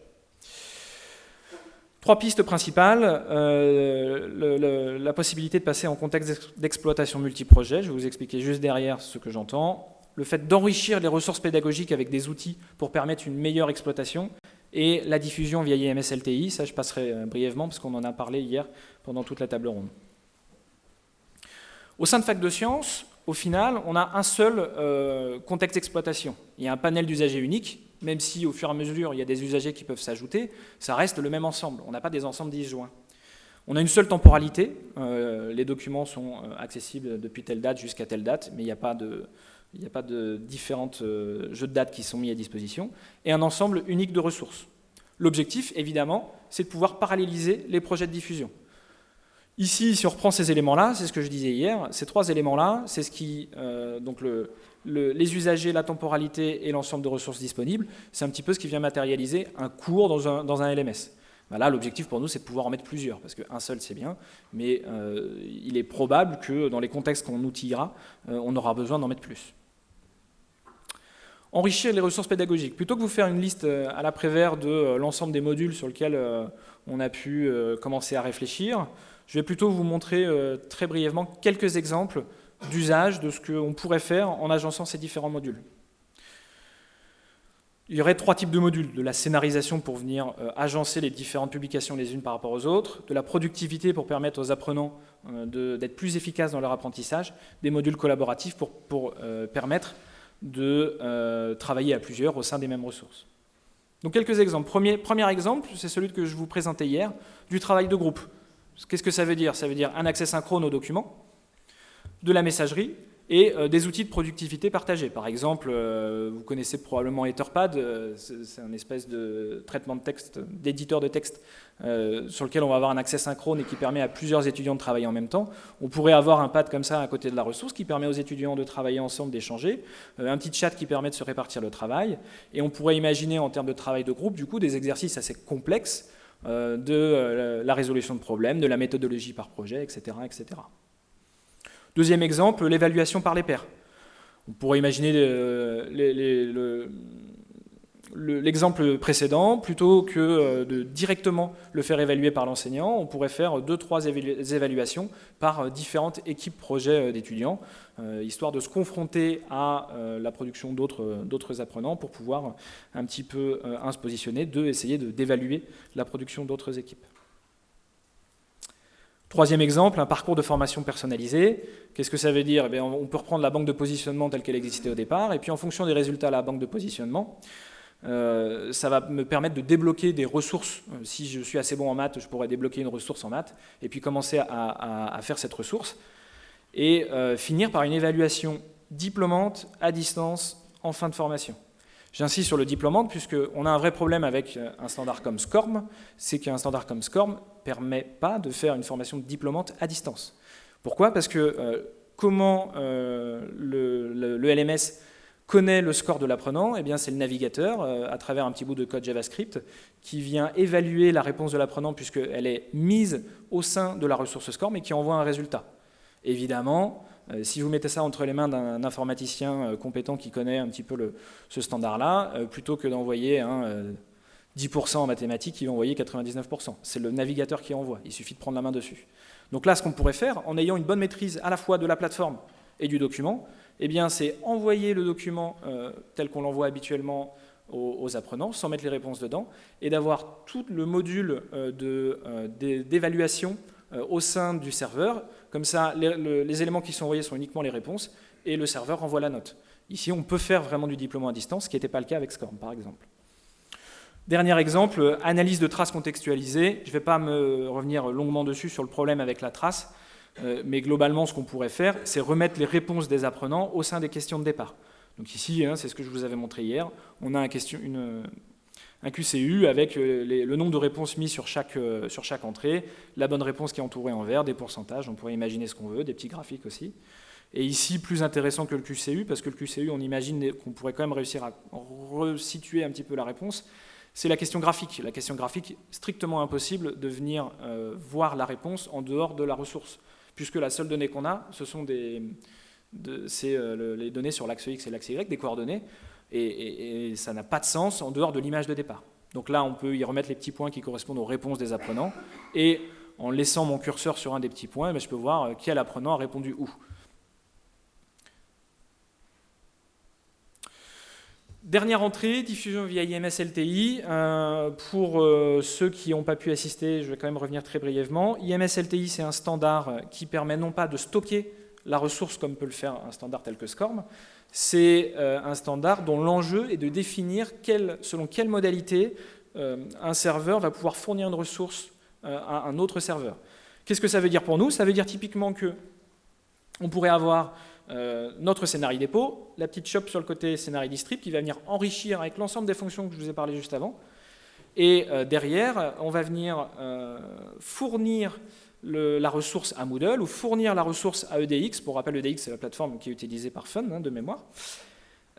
Trois pistes principales, euh, la possibilité de passer en contexte d'exploitation multiprojet, je vais vous expliquer juste derrière ce que j'entends, le fait d'enrichir les ressources pédagogiques avec des outils pour permettre une meilleure exploitation, et la diffusion via IMS-LTI, ça je passerai euh, brièvement parce qu'on en a parlé hier pendant toute la table ronde. Au sein de Fac de Sciences, au final, on a un seul euh, contexte d'exploitation. Il y a un panel d'usagers unique, même si au fur et à mesure il y a des usagers qui peuvent s'ajouter, ça reste le même ensemble, on n'a pas des ensembles disjoints. On a une seule temporalité, euh, les documents sont accessibles depuis telle date jusqu'à telle date, mais il n'y a pas de, il euh, jeux de dates qui sont mis à disposition, et un ensemble unique de ressources. L'objectif, évidemment, c'est de pouvoir paralléliser les projets de diffusion. Ici, si on reprend ces éléments-là, c'est ce que je disais hier, ces trois éléments-là, c'est ce qui, euh, donc les usagers, la temporalité et l'ensemble de ressources disponibles, c'est un petit peu ce qui vient matérialiser un cours dans un, LMS. Ben là, l'objectif pour nous, c'est de pouvoir en mettre plusieurs, parce qu'un seul, c'est bien, mais euh, il est probable que dans les contextes qu'on outillera, on aura besoin d'en mettre plus enrichir les ressources pédagogiques. Plutôt que vous faire une liste euh, à l'après-vert de euh, l'ensemble des modules sur lesquels euh, on a pu commencer à réfléchir, je vais plutôt vous montrer très brièvement quelques exemples d'usage de ce qu'on pourrait faire en agençant ces différents modules. Il y aurait trois types de modules, de la scénarisation pour venir agencer les différentes publications les unes par rapport aux autres, de la productivité pour permettre aux apprenants d'être plus efficaces dans leur apprentissage, des modules collaboratifs pour, permettre de euh, travailler à plusieurs au sein des mêmes ressources. Donc quelques exemples. Premier exemple, c'est celui que je vous présentais hier, du travail de groupe. Qu'est-ce que ça veut dire? Ça veut dire un accès synchrone aux documents, de la messagerie, et euh, des outils de productivité partagés. Par exemple, euh, vous connaissez probablement Etherpad, euh, c'est un espèce de traitement de texte, d'éditeur de texte sur lequel on va avoir un accès synchrone et qui permet à plusieurs étudiants de travailler en même temps. On pourrait avoir un pad comme ça à côté de la ressource qui permet aux étudiants de travailler ensemble, d'échanger, un petit chat qui permet de se répartir le travail, et on pourrait imaginer en termes de travail de groupe, du coup, des exercices assez complexes de la résolution de problèmes, de la méthodologie par projet, etc. etc. Deuxième exemple, l'évaluation par les pairs. On pourrait imaginer l'exemple précédent, plutôt que euh, de directement le faire évaluer par l'enseignant, on pourrait faire deux, trois évaluations par euh, différentes équipes projets euh, d'étudiants, histoire de se confronter à la production d'autres apprenants pour pouvoir un petit peu, se positionner, deux, essayer d'évaluer la production d'autres équipes. Troisième exemple, un parcours de formation personnalisé. Qu'est-ce que ça veut dire? Eh On peut reprendre la banque de positionnement telle qu'elle existait au départ, et puis en fonction des résultats de la banque de positionnement, euh, ça va me permettre de débloquer des ressources. Euh, si je suis assez bon en maths, je pourrais débloquer une ressource en maths, et puis commencer à, faire cette ressource, et euh, finir par une évaluation diplômante à distance en fin de formation. J'insiste sur le déploiement puisqu'on a un vrai problème avec un standard comme SCORM, c'est qu'un standard comme SCORM ne permet pas de faire une formation diplômante à distance. Pourquoi? Parce que comment le, LMS connaît le score de l'apprenant Eh c'est le navigateur, à travers un petit bout de code JavaScript, qui vient évaluer la réponse de l'apprenant puisqu'elle est mise au sein de la ressource SCORM et qui envoie un résultat. Évidemment, euh, si vous mettez ça entre les mains d'un informaticien euh, compétent qui connaît un petit peu ce standard-là, euh, plutôt que d'envoyer 10% en mathématiques, il va envoyer 99%. C'est le navigateur qui envoie, il suffit de prendre la main dessus. Donc là, ce qu'on pourrait faire, en ayant une bonne maîtrise à la fois de la plateforme et du document, eh bien, c'est envoyer le document tel qu'on l'envoie habituellement aux, apprenants, sans mettre les réponses dedans, et d'avoir tout le module d'évaluation au sein du serveur, comme ça, les, éléments qui sont envoyés sont uniquement les réponses et le serveur envoie la note. Ici, on peut faire vraiment du diplôme à distance, ce qui n'était pas le cas avec SCORM, par exemple. Dernier exemple, analyse de traces contextualisées. Je ne vais pas me revenir longuement dessus sur le problème avec la trace, euh, mais globalement, ce qu'on pourrait faire, c'est remettre les réponses des apprenants au sein des questions de départ. Donc ici, hein, c'est ce que je vous avais montré hier, on a un, QCU avec euh, le nombre de réponses mis sur chaque, euh, sur chaque entrée, la bonne réponse qui est entourée en vert, des pourcentages, on pourrait imaginer ce qu'on veut, des petits graphiques aussi. Et ici, plus intéressant que le QCU, parce que le QCU, on imagine qu'on pourrait quand même réussir à resituer un petit peu la réponse, c'est la question graphique. La question graphique, strictement impossible de venir euh, voir la réponse en dehors de la ressource, puisque la seule donnée qu'on a, ce sont des, c'est les données sur l'axe X et l'axe Y, des coordonnées et, ça n'a pas de sens en dehors de l'image de départ. Donc là, on peut y remettre les petits points qui correspondent aux réponses des apprenants, et en laissant mon curseur sur un des petits points, ben, je peux voir euh, quel apprenant a répondu où. Dernière entrée, diffusion via IMS LTI. Euh, pour euh, ceux qui n'ont pas pu assister, je vais quand même revenir très brièvement. IMS LTI, c'est un standard qui permet non pas de stocker la ressource comme peut le faire un standard tel que SCORM, c'est euh, un standard dont l'enjeu est de définir selon quelle modalité un serveur va pouvoir fournir une ressource à un autre serveur. Qu'est-ce que ça veut dire pour nous? Ça veut dire typiquement que on pourrait avoir notre scénario dépôt, la petite shop sur le côté scénario distrib qui va venir enrichir avec l'ensemble des fonctions que je vous ai parlé juste avant. Et derrière, on va venir fournir la ressource à Moodle ou fournir la ressource à EDX. Pour rappel, EDX, c'est la plateforme qui est utilisée par Fun, hein, de mémoire.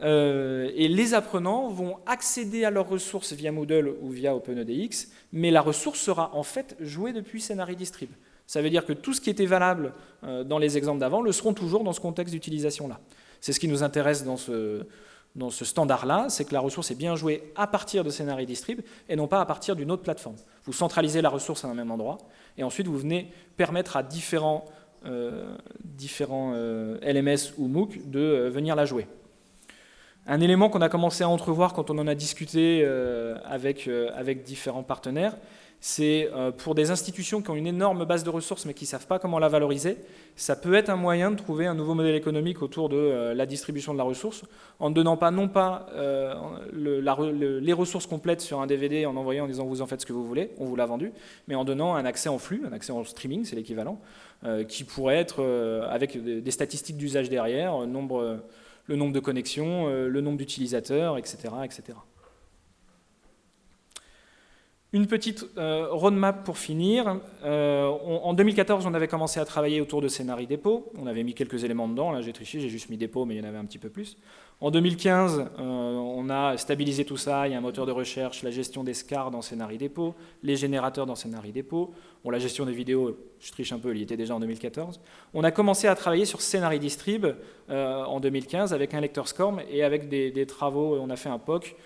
Euh, et les apprenants vont accéder à leurs ressources via Moodle ou via OpenEDX, mais la ressource sera en fait jouée depuis Scenari Distrib. Ça veut dire que tout ce qui était valable euh, dans les exemples d'avant le seront toujours dans ce contexte d'utilisation-là. C'est ce qui nous intéresse dans ce, dans ce standard-là, c'est que la ressource est bien jouée à partir de Scenari Distrib et non pas à partir d'une autre plateforme. Vous centralisez la ressource à un même endroit et ensuite vous venez permettre à différents, euh, différents euh, LMS ou MOOC de venir la jouer. Un élément qu'on a commencé à entrevoir quand on en a discuté avec, avec différents partenaires, c'est euh, pour des institutions qui ont une énorme base de ressources mais qui ne savent pas comment la valoriser, ça peut être un moyen de trouver un nouveau modèle économique autour de euh, la distribution de la ressource en ne donnant pas non pas euh, les ressources complètes sur un DVD en envoyant en disant vous en faites ce que vous voulez, on vous l'a vendu, mais en donnant un accès en flux, un accès en streaming, c'est l'équivalent, qui pourrait être avec des, statistiques d'usage derrière, le nombre de connexions, le nombre d'utilisateurs, etc., etc. Une petite euh, roadmap pour finir. Euh, en 2014, on avait commencé à travailler autour de scénarii dépôt. On avait mis quelques éléments dedans. Là, j'ai triché, j'ai juste mis dépôt, mais il y en avait un petit peu plus. En 2015, euh, on a stabilisé tout ça. Il y a un moteur de recherche, la gestion des SCAR dans scénarii dépôt, les générateurs dans scénarii dépôt. La gestion des vidéos, je triche un peu, il y était déjà en 2014. On a commencé à travailler sur scénarii distrib en 2015 avec un lecteur SCORM et avec des, travaux. On a fait un POC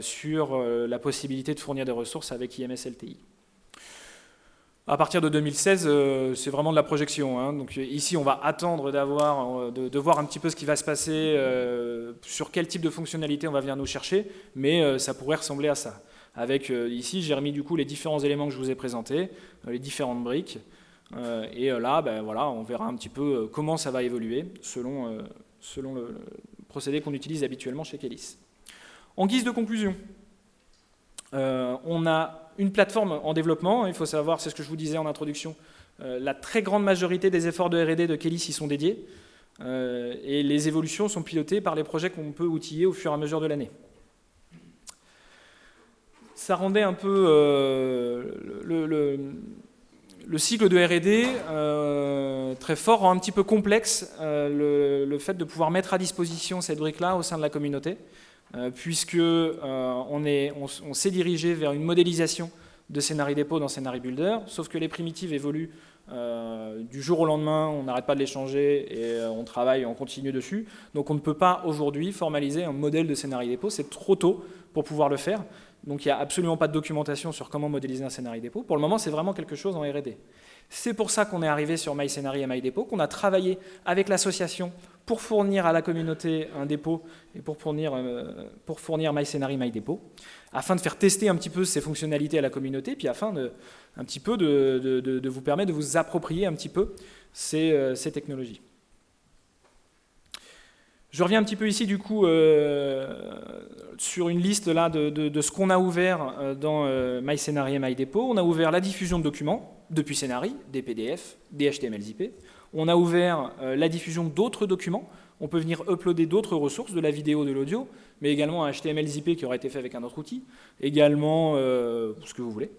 sur euh, la possibilité de fournir des ressources avec IMS LTI. À partir de 2016, euh, c'est vraiment de la projection. Hein. Donc ici, on va attendre d'avoir, de, voir un petit peu ce qui va se passer, sur quel type de fonctionnalité on va venir nous chercher, mais ça pourrait ressembler à ça. Avec ici, j'ai remis du coup les différents éléments que je vous ai présentés, les différentes briques, et là, ben, voilà, on verra un petit peu comment ça va évoluer selon, selon le procédé qu'on utilise habituellement chez Kelis. En guise de conclusion, euh, on a une plateforme en développement, il faut savoir, c'est ce que je vous disais en introduction, euh, la très grande majorité des efforts de R&D de Kelly y sont dédiés. et les évolutions sont pilotées par les projets qu'on peut outiller au fur et à mesure de l'année ça rendait un peu le, le cycle de R&D, euh, très fort, un petit peu complexe euh, le, fait de pouvoir mettre à disposition cette brique-là au sein de la communauté, euh, puisque on s'est dirigé vers une modélisation de Scénarii Dépôt dans Scénarii Builder, sauf que les primitives évoluent du jour au lendemain, on n'arrête pas de les changer et on travaille, on continue dessus. Donc on ne peut pas aujourd'hui formaliser un modèle de Scénarii Dépôt, c'est trop tôt pour pouvoir le faire. Donc il n'y a absolument pas de documentation sur comment modéliser un scénario dépôt. Pour le moment, c'est vraiment quelque chose en R&D. C'est pour ça qu'on est arrivé sur MyScénario et MyDépôt, qu'on a travaillé avec l'association pour fournir à la communauté un dépôt et pour fournir, euh, pour fournir afin de faire tester un petit peu ces fonctionnalités à la communauté, puis afin de, vous permettre de vous approprier un petit peu ces, euh, ces technologies. Je reviens un petit peu ici du coup euh, sur une liste là de, ce qu'on a ouvert euh, dans euh, MyScénario et MyDepot. On a ouvert la diffusion de documents depuis Scénarii, des PDF, des HTML-IP. On a ouvert la diffusion d'autres documents. On peut venir uploader d'autres ressources, de la vidéo, de l'audio, mais également un HTML-IP qui aurait été fait avec un autre outil, également ce que vous voulez.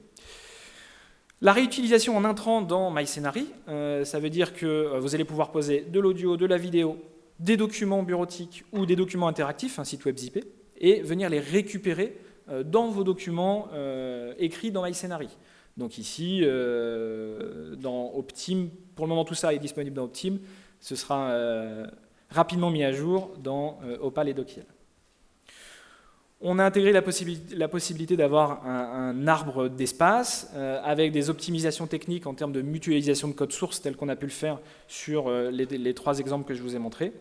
La réutilisation en intrant dans MyScénario, ça veut dire que vous allez pouvoir poser de l'audio, de la vidéo, des documents bureautiques ou des documents interactifs, un site web zippé, et venir les récupérer euh, dans vos documents euh, écrits dans MyScenary. Donc ici, euh, dans Optim, pour le moment tout ça est disponible dans Optim, ce sera rapidement mis à jour dans Opal et Dokiel. On a intégré la, possibilité, d'avoir un, arbre d'espace avec des optimisations techniques en termes de mutualisation de code source tel qu'on a pu le faire sur les, trois exemples que je vous ai montrés.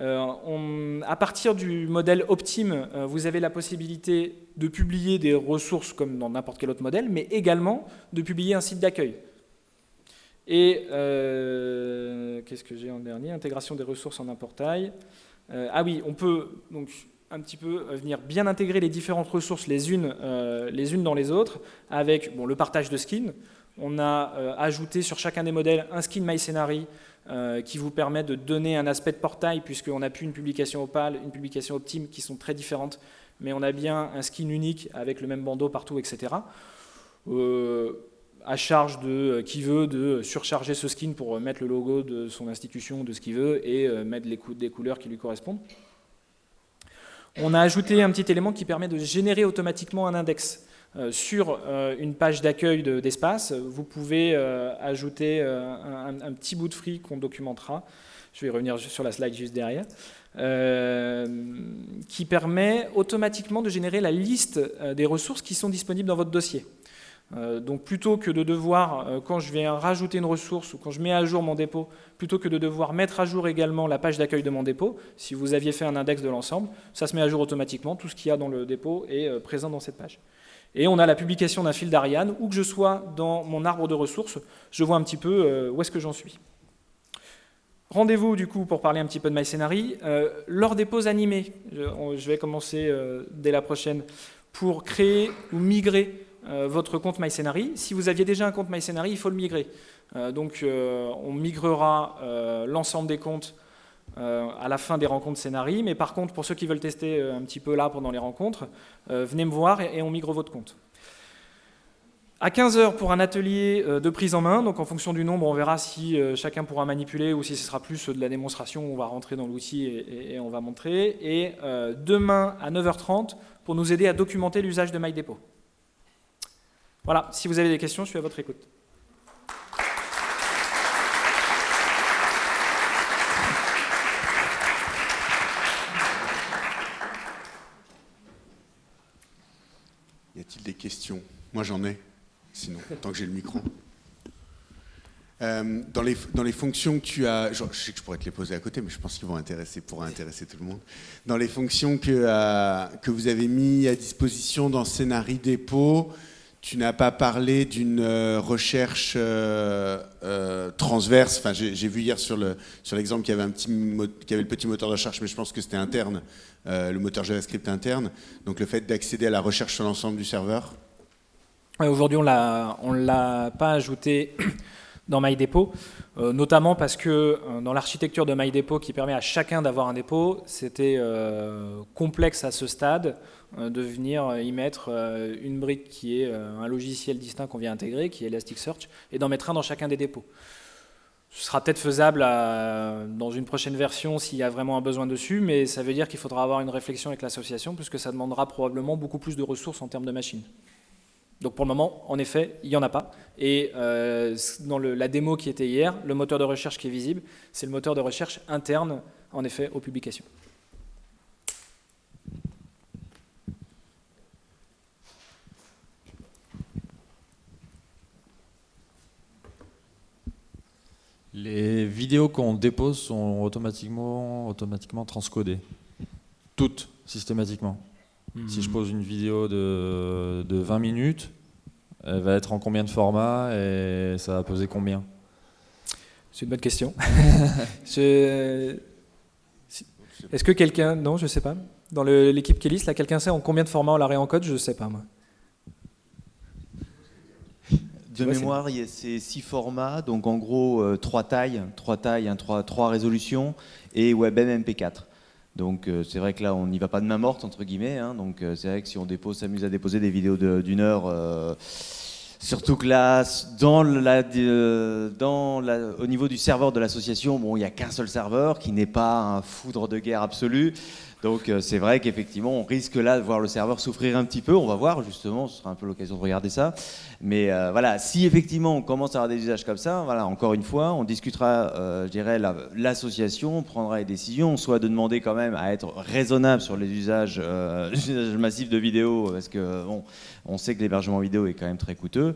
Euh, à partir du modèle Optim, euh, vous avez la possibilité de publier des ressources comme dans n'importe quel autre modèle, mais également de publier un site d'accueil. Et euh, qu'est-ce que j'ai en dernier? Intégration des ressources en un portail. ah oui, on peut donc un petit peu venir bien intégrer les différentes ressources les unes, les unes dans les autres avec bon, le partage de skins. On a ajouté sur chacun des modèles un skin MyScenary euh, qui vous permet de donner un aspect de portail, puisqu'on n'a plus une publication Opal, une publication Optim, qui sont très différentes, mais on a bien un skin unique avec le même bandeau partout, etc. Euh, à charge de euh, qui veut de surcharger ce skin pour mettre le logo de son institution, de ce qu'il veut, et mettre les couleurs qui lui correspondent. On a ajouté un petit élément qui permet de générer automatiquement un index. Euh, sur euh, une page d'accueil d'espace, vous pouvez euh, ajouter un, petit bout de free qu'on documentera, je vais revenir sur la slide juste derrière, qui permet automatiquement de générer la liste des ressources qui sont disponibles dans votre dossier. donc plutôt que de devoir, quand je viens rajouter une ressource ou quand je mets à jour mon dépôt, plutôt que de devoir mettre à jour également la page d'accueil de mon dépôt, si vous aviez fait un index de l'ensemble, ça se met à jour automatiquement, tout ce qu'il y a dans le dépôt est présent dans cette page. Et on a la publication d'un fil d'Ariane, où que je sois dans mon arbre de ressources, je vois un petit peu euh, où est-ce que j'en suis. Rendez-vous du coup pour parler un petit peu de MyScénarii. Euh, lors des pauses animées, je, vais commencer euh, dès la prochaine, pour créer ou migrer votre compte MyScénarii. Si vous aviez déjà un compte MyScénarii, il faut le migrer. donc on migrera l'ensemble des comptes euh, à la fin des rencontres scénarii. Mais par contre, pour ceux qui veulent tester euh, un petit peu là pendant les rencontres, euh, venez me voir et, on migre votre compte. À 15h pour un atelier de prise en main, donc en fonction du nombre, on verra si chacun pourra manipuler ou si ce sera plus de la démonstration, on va rentrer dans l'outil et, on va montrer. Et demain à 9h30 pour nous aider à documenter l'usage de MyDepot. Voilà, si vous avez des questions, je suis à votre écoute. des questions Moi j'en ai, sinon, tant que j'ai le micro. Euh, dans, les, dans les fonctions que tu as, je sais que je pourrais te les poser à côté, mais je pense qu'ils vont intéresser, pourraient intéresser tout le monde. Dans les fonctions que, euh, que vous avez mis à disposition dans Scénarii Dépôt, tu n'as pas parlé d'une euh, recherche transverse. Enfin, j'ai vu hier sur l'exemple qu'il y avait le petit moteur de recherche, mais je pense que c'était interne. Euh, le moteur JavaScript interne. Donc le fait d'accéder à la recherche sur l'ensemble du serveur Aujourd'hui, on ne l'a pas ajouté dans MyDepot, euh, notamment parce que euh, dans l'architecture de MyDepot qui permet à chacun d'avoir un dépôt, c'était euh, complexe à ce stade de venir y mettre une brique qui est un logiciel distinct qu'on vient intégrer, qui est Elasticsearch, et d'en mettre un dans chacun des dépôts. Ce sera peut-être faisable dans une prochaine version s'il y a vraiment un besoin dessus, mais ça veut dire qu'il faudra avoir une réflexion avec l'association, puisque ça demandera probablement beaucoup plus de ressources en termes de machines. Donc pour le moment, en effet, il n'y en a pas. Et euh, dans la démo qui était hier, le moteur de recherche qui est visible, c'est le moteur de recherche interne, en effet, aux publications. Les vidéos qu'on dépose sont automatiquement, automatiquement transcodées. Toutes, systématiquement. Si je hmm. pose une vidéo de, 20 minutes, elle va être en combien de formats et ça va peser combien? C'est une bonne question. (laughs) Est-ce que quelqu'un... Non, je ne sais pas. Dans l'équipe Kélis, là, quelqu'un sait en combien de formats on la réencode? Je ne sais pas, moi. De mémoire, c'est six formats, donc en gros euh, trois tailles, trois tailles, trois, trois résolutions et WebM MP4. Donc euh, c'est vrai que là, on n'y va pas de main morte, entre guillemets. Hein. donc euh, c'est vrai que si on dépose, s'amuse à déposer des vidéos d'une heure, surtout que là, dans la, dans la, au niveau du serveur de l'association, bon, il n'y a qu'un seul serveur qui n'est pas un foudre de guerre absolu. Donc c'est vrai qu'effectivement, on risque là de voir le serveur souffrir un petit peu. On va voir justement, ce sera un peu l'occasion de regarder ça. Mais euh, voilà, si effectivement on commence à avoir des usages comme ça, voilà, encore une fois, on discutera, euh, je dirais, l'association, on prendra les décisions, soit de demander quand même à être raisonnable sur les usages, euh, (laughs) massifs de vidéo, parce que bon, on sait que l'hébergement vidéo est quand même très coûteux, euh,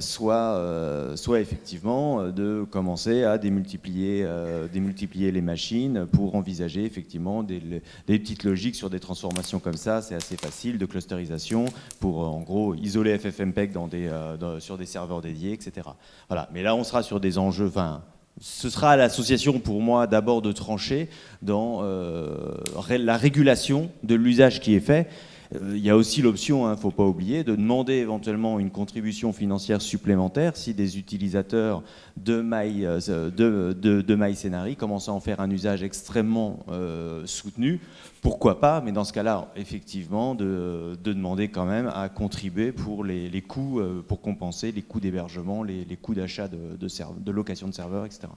soit, euh, soit effectivement euh, de commencer à démultiplier, démultiplier les machines pour envisager effectivement des, petites logiques sur des transformations comme ça, c'est assez facile, de clusterisation pour en gros isoler FFmpeg sur des serveurs dédiés, etc. Voilà. Mais là on sera sur des enjeux, enfin, ce sera à l'association pour moi d'abord de trancher dans la régulation de l'usage qui est fait. Euh, il y a aussi l'option, il hein, ne faut pas oublier, de demander éventuellement une contribution financière supplémentaire si des utilisateurs de My, euh, de, commencent à en faire un usage extrêmement euh, soutenu. Pourquoi pas, mais dans ce cas-là, effectivement, de, demander quand même à contribuer pour les, coûts, pour compenser les coûts d'hébergement, les, coûts d'achat de, de location de serveurs, etc.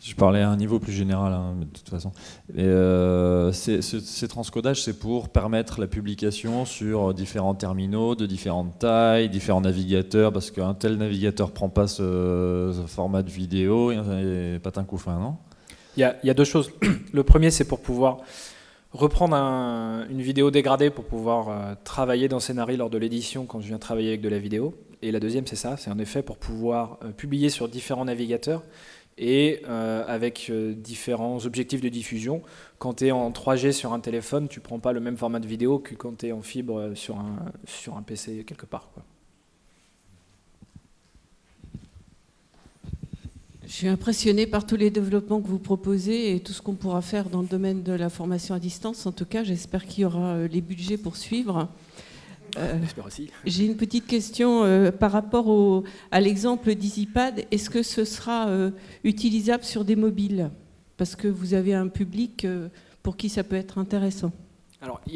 Je parlais à un niveau plus général, hein, de toute façon. Euh, ces transcodages, c'est pour permettre la publication sur différents terminaux de différentes tailles, différents navigateurs, parce qu'un tel navigateur prend pas ce, format de vidéo, et pas un coup fin, non? Il y, a, deux choses. (clears throat) Le premier, c'est pour pouvoir reprendre une vidéo dégradée pour pouvoir euh, travailler dans Scénarii lors de l'édition quand je viens travailler avec de la vidéo. Et la deuxième, c'est ça, c'est en effet pour pouvoir euh, publier sur différents navigateurs et euh, avec euh, différents objectifs de diffusion. Quand tu es en 3G sur un téléphone, tu prends pas le même format de vidéo que quand tu es en fibre euh, sur un, sur un PC quelque part. Je suis impressionné par tous les développements que vous proposez et tout ce qu'on pourra faire dans le domaine de la formation à distance. En tout cas, j'espère qu'il y aura les budgets pour suivre. Euh, (laughs) j'ai une petite question euh, par rapport à l'exemple d'EasyPad. Est-ce que ce sera euh, utilisable sur des mobiles? Parce que vous avez un public pour qui ça peut être intéressant. Alors, il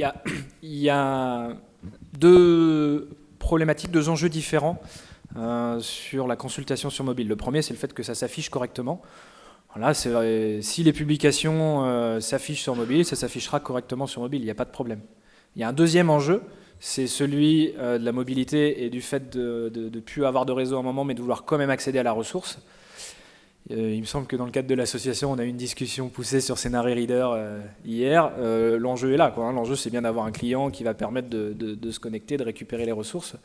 y a, (clears throat) deux problématiques, deux enjeux différents sur la consultation sur mobile. Le premier, c'est le fait que ça s'affiche correctement. Là, si les publications s'affichent sur mobile, ça s'affichera correctement sur mobile, il n'y a pas de problème. Il y a un deuxième enjeu, c'est celui euh, de la mobilité et du fait de ne plus avoir de réseau à un moment, mais de vouloir quand même accéder à la ressource. Euh, il me semble que dans le cadre de l'association, on a eu une discussion poussée sur Scenario Reader euh, hier. L'enjeu est là. Hein. L'enjeu, c'est bien d'avoir un client qui va permettre de, se connecter, de récupérer les ressources.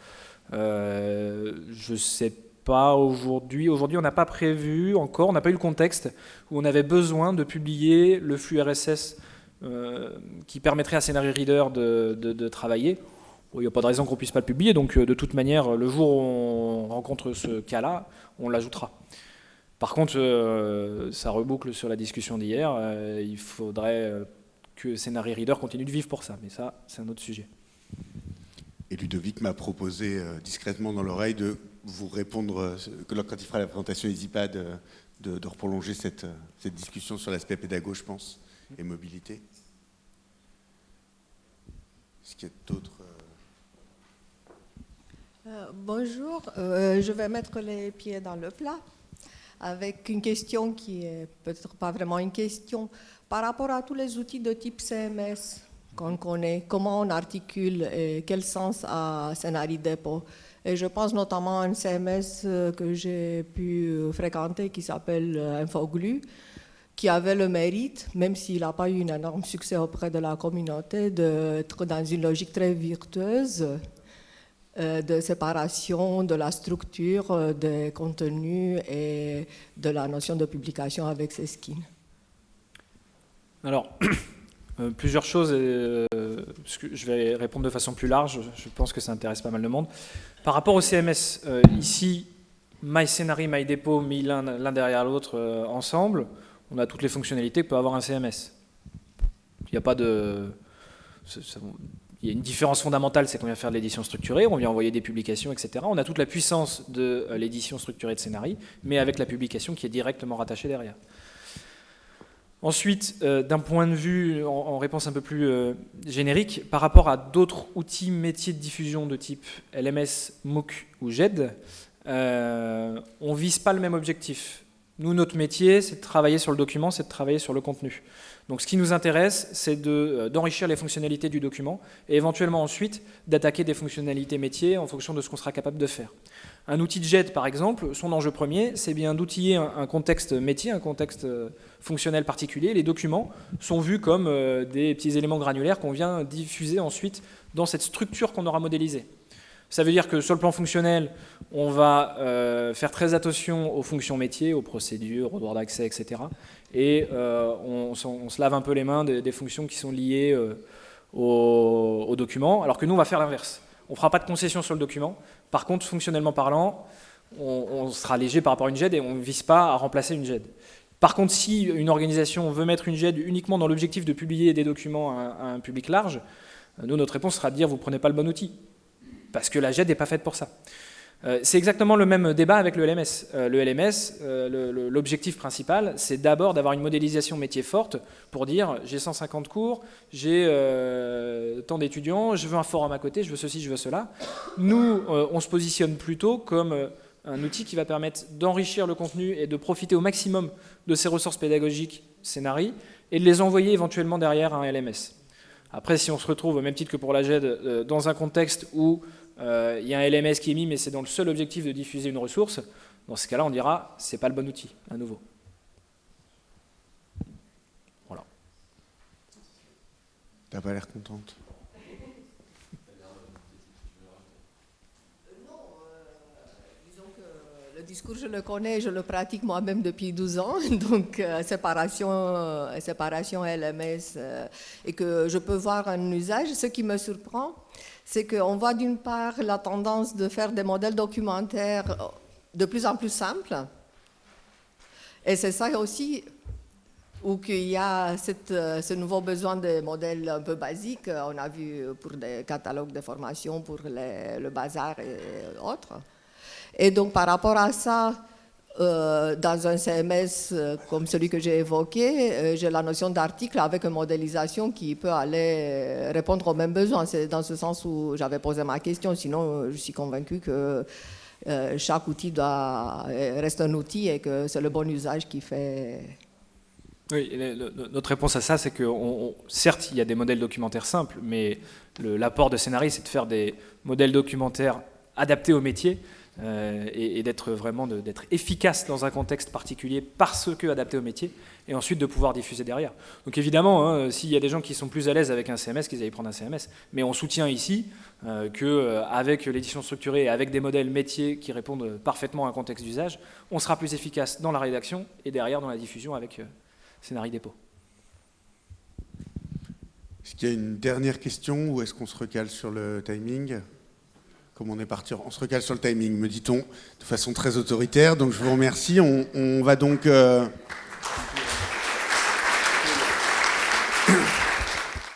je ne sais pas aujourd'hui. Aujourd'hui, on n'a pas prévu encore, on n'a pas eu le contexte où on avait besoin de publier le flux RSS qui permettrait à Scenario Reader de travailler il n'y a pas de raison qu'on ne puisse pas le publier, donc euh, de toute manière, le jour où on rencontre ce cas-là, on l'ajoutera. Par contre, euh, ça reboucle sur la discussion d'hier, euh, il faudrait que Scenario Reader continue de vivre pour ça, mais ça, c'est un autre sujet. Et Ludovic m'a proposé discrètement dans l'oreille de vous répondre, quand il fera la présentation EasyPad, de, de prolonger cette, cette discussion sur l'aspect pédago, je pense, et mobilité. Est-ce qu'il y a d'autres Bonjour, je vais mettre les pieds dans le plat avec une question qui est peut-être pas vraiment une question. Par rapport à tous les outils de type CMS qu'on connaît, comment on articule et quel sens a Scénarii Depot Et je pense notamment à un CMS euh, que j'ai pu fréquenter qui s'appelle euh, Infoglu, qui avait le mérite, même s'il n'a pas eu un énorme succès auprès de la communauté, d'être dans une logique très virtueuse euh, de séparation de la structure euh, des contenus et de la notion de publication avec ces skins Alors, (clears throat) euh, plusieurs choses, je vais répondre de façon plus large, je pense que ça intéresse pas mal de monde. Par rapport au CMS, ici, MyScenary, MyDepot mis l'un derrière l'autre ensemble, on a toutes les fonctionnalités que peut avoir un CMS. Il n'y a pas de il y a une différence fondamentale, c'est qu'on vient faire de l'édition structurée, on vient envoyer des publications, etc. On a toute la puissance de euh, l'édition structurée de scénarii, mais avec la publication qui est directement rattachée derrière. Ensuite, euh, d'un point de vue, en, réponse un peu plus euh, générique, par rapport à d'autres outils métiers de diffusion de type LMS, MOOC ou GED, on ne vise pas le même objectif. Nous, notre métier, c'est de travailler sur le document, c'est de travailler sur le contenu. Donc ce qui nous intéresse, c'est euh, d'enrichir les fonctionnalités du document et éventuellement ensuite d'attaquer des fonctionnalités métiers en fonction de ce qu'on sera capable de faire. Un outil de JET, par exemple, son enjeu premier, c'est bien d'outiller un, contexte métier, un contexte euh, fonctionnel particulier. Les documents sont vus comme euh, des petits éléments granulaires qu'on vient diffuser ensuite dans cette structure qu'on aura modélisée. Ça veut dire que sur le plan fonctionnel, on va faire très attention aux fonctions métiers, aux procédures, aux droits d'accès, etc et euh, on, se lave un peu les mains des, fonctions qui sont liées euh, au, document, alors que nous, on va faire l'inverse. On ne fera pas de concession sur le document. Par contre, fonctionnellement parlant, on, sera léger par rapport à une GED et on ne vise pas à remplacer une GED. Par contre, si une organisation veut mettre une GED uniquement dans l'objectif de publier des documents à, un public large, nous, notre réponse sera de dire vous ne prenez pas le bon outil. Parce que la GED n'est pas faite pour ça. Euh, c'est exactement le même débat avec le LMS. Euh, le LMS, euh, l'objectif principal, c'est d'abord d'avoir une modélisation métier forte pour dire j'ai 150 cours, j'ai tant d'étudiants, je veux un forum à côté, je veux ceci, je veux cela. Nous, on se positionne plutôt comme un outil qui va permettre d'enrichir le contenu et de profiter au maximum de ces ressources pédagogiques scénarii et de les envoyer éventuellement derrière un LMS. Après, si on se retrouve, au même titre que pour la GED, dans un contexte où il y a un LMS qui est mis, mais c'est dans le seul objectif de diffuser une ressource, dans ce cas-là, on dira c'est pas le bon outil, à nouveau. Voilà. T'as pas l'air contente Le discours, je le connais, je le pratique moi-même depuis 12 ans, (laughs) donc euh, séparation, euh, séparation LMS, et que je peux voir un usage. Ce qui me surprend, c'est qu'on voit d'une part la tendance de faire des modèles documentaires de plus en plus simples. Et c'est ça aussi où qu'il y a ce nouveau besoin de modèles un peu basiques. On a vu pour des catalogues de formation, pour le bazar et autres. Et donc par rapport à ça, euh, dans un CMS euh, comme celui que j'ai évoqué, euh, j'ai la notion d'article avec une modélisation qui peut aller répondre aux mêmes besoins. C'est dans ce sens où j'avais posé ma question. Sinon, je suis convaincu que chaque outil reste un outil et que c'est le bon usage qui fait. Oui, notre réponse à ça, c'est que certes, il y a des modèles documentaires simples, mais l'apport de scénarii, c'est de faire des modèles documentaires adaptés au métier euh, et, d'être vraiment d'être efficace dans un contexte particulier parce que adapté au métier et ensuite de pouvoir diffuser derrière. Donc évidemment, hein, s'il y a des gens qui sont plus à l'aise avec un CMS, qu'ils aillent prendre un CMS. Mais on soutient ici euh, qu'avec euh, l'édition structurée et avec des modèles métiers qui répondent parfaitement à un contexte d'usage, on sera plus efficace dans la rédaction et derrière dans la diffusion avec euh, Scénarii Dépôt. Est-ce qu'il y a une dernière question ou est-ce qu'on se recale sur le timing? Comme on est parti, on se recale sur le timing, me dit-on, de façon très autoritaire. Donc je vous remercie. On, va donc... Euh,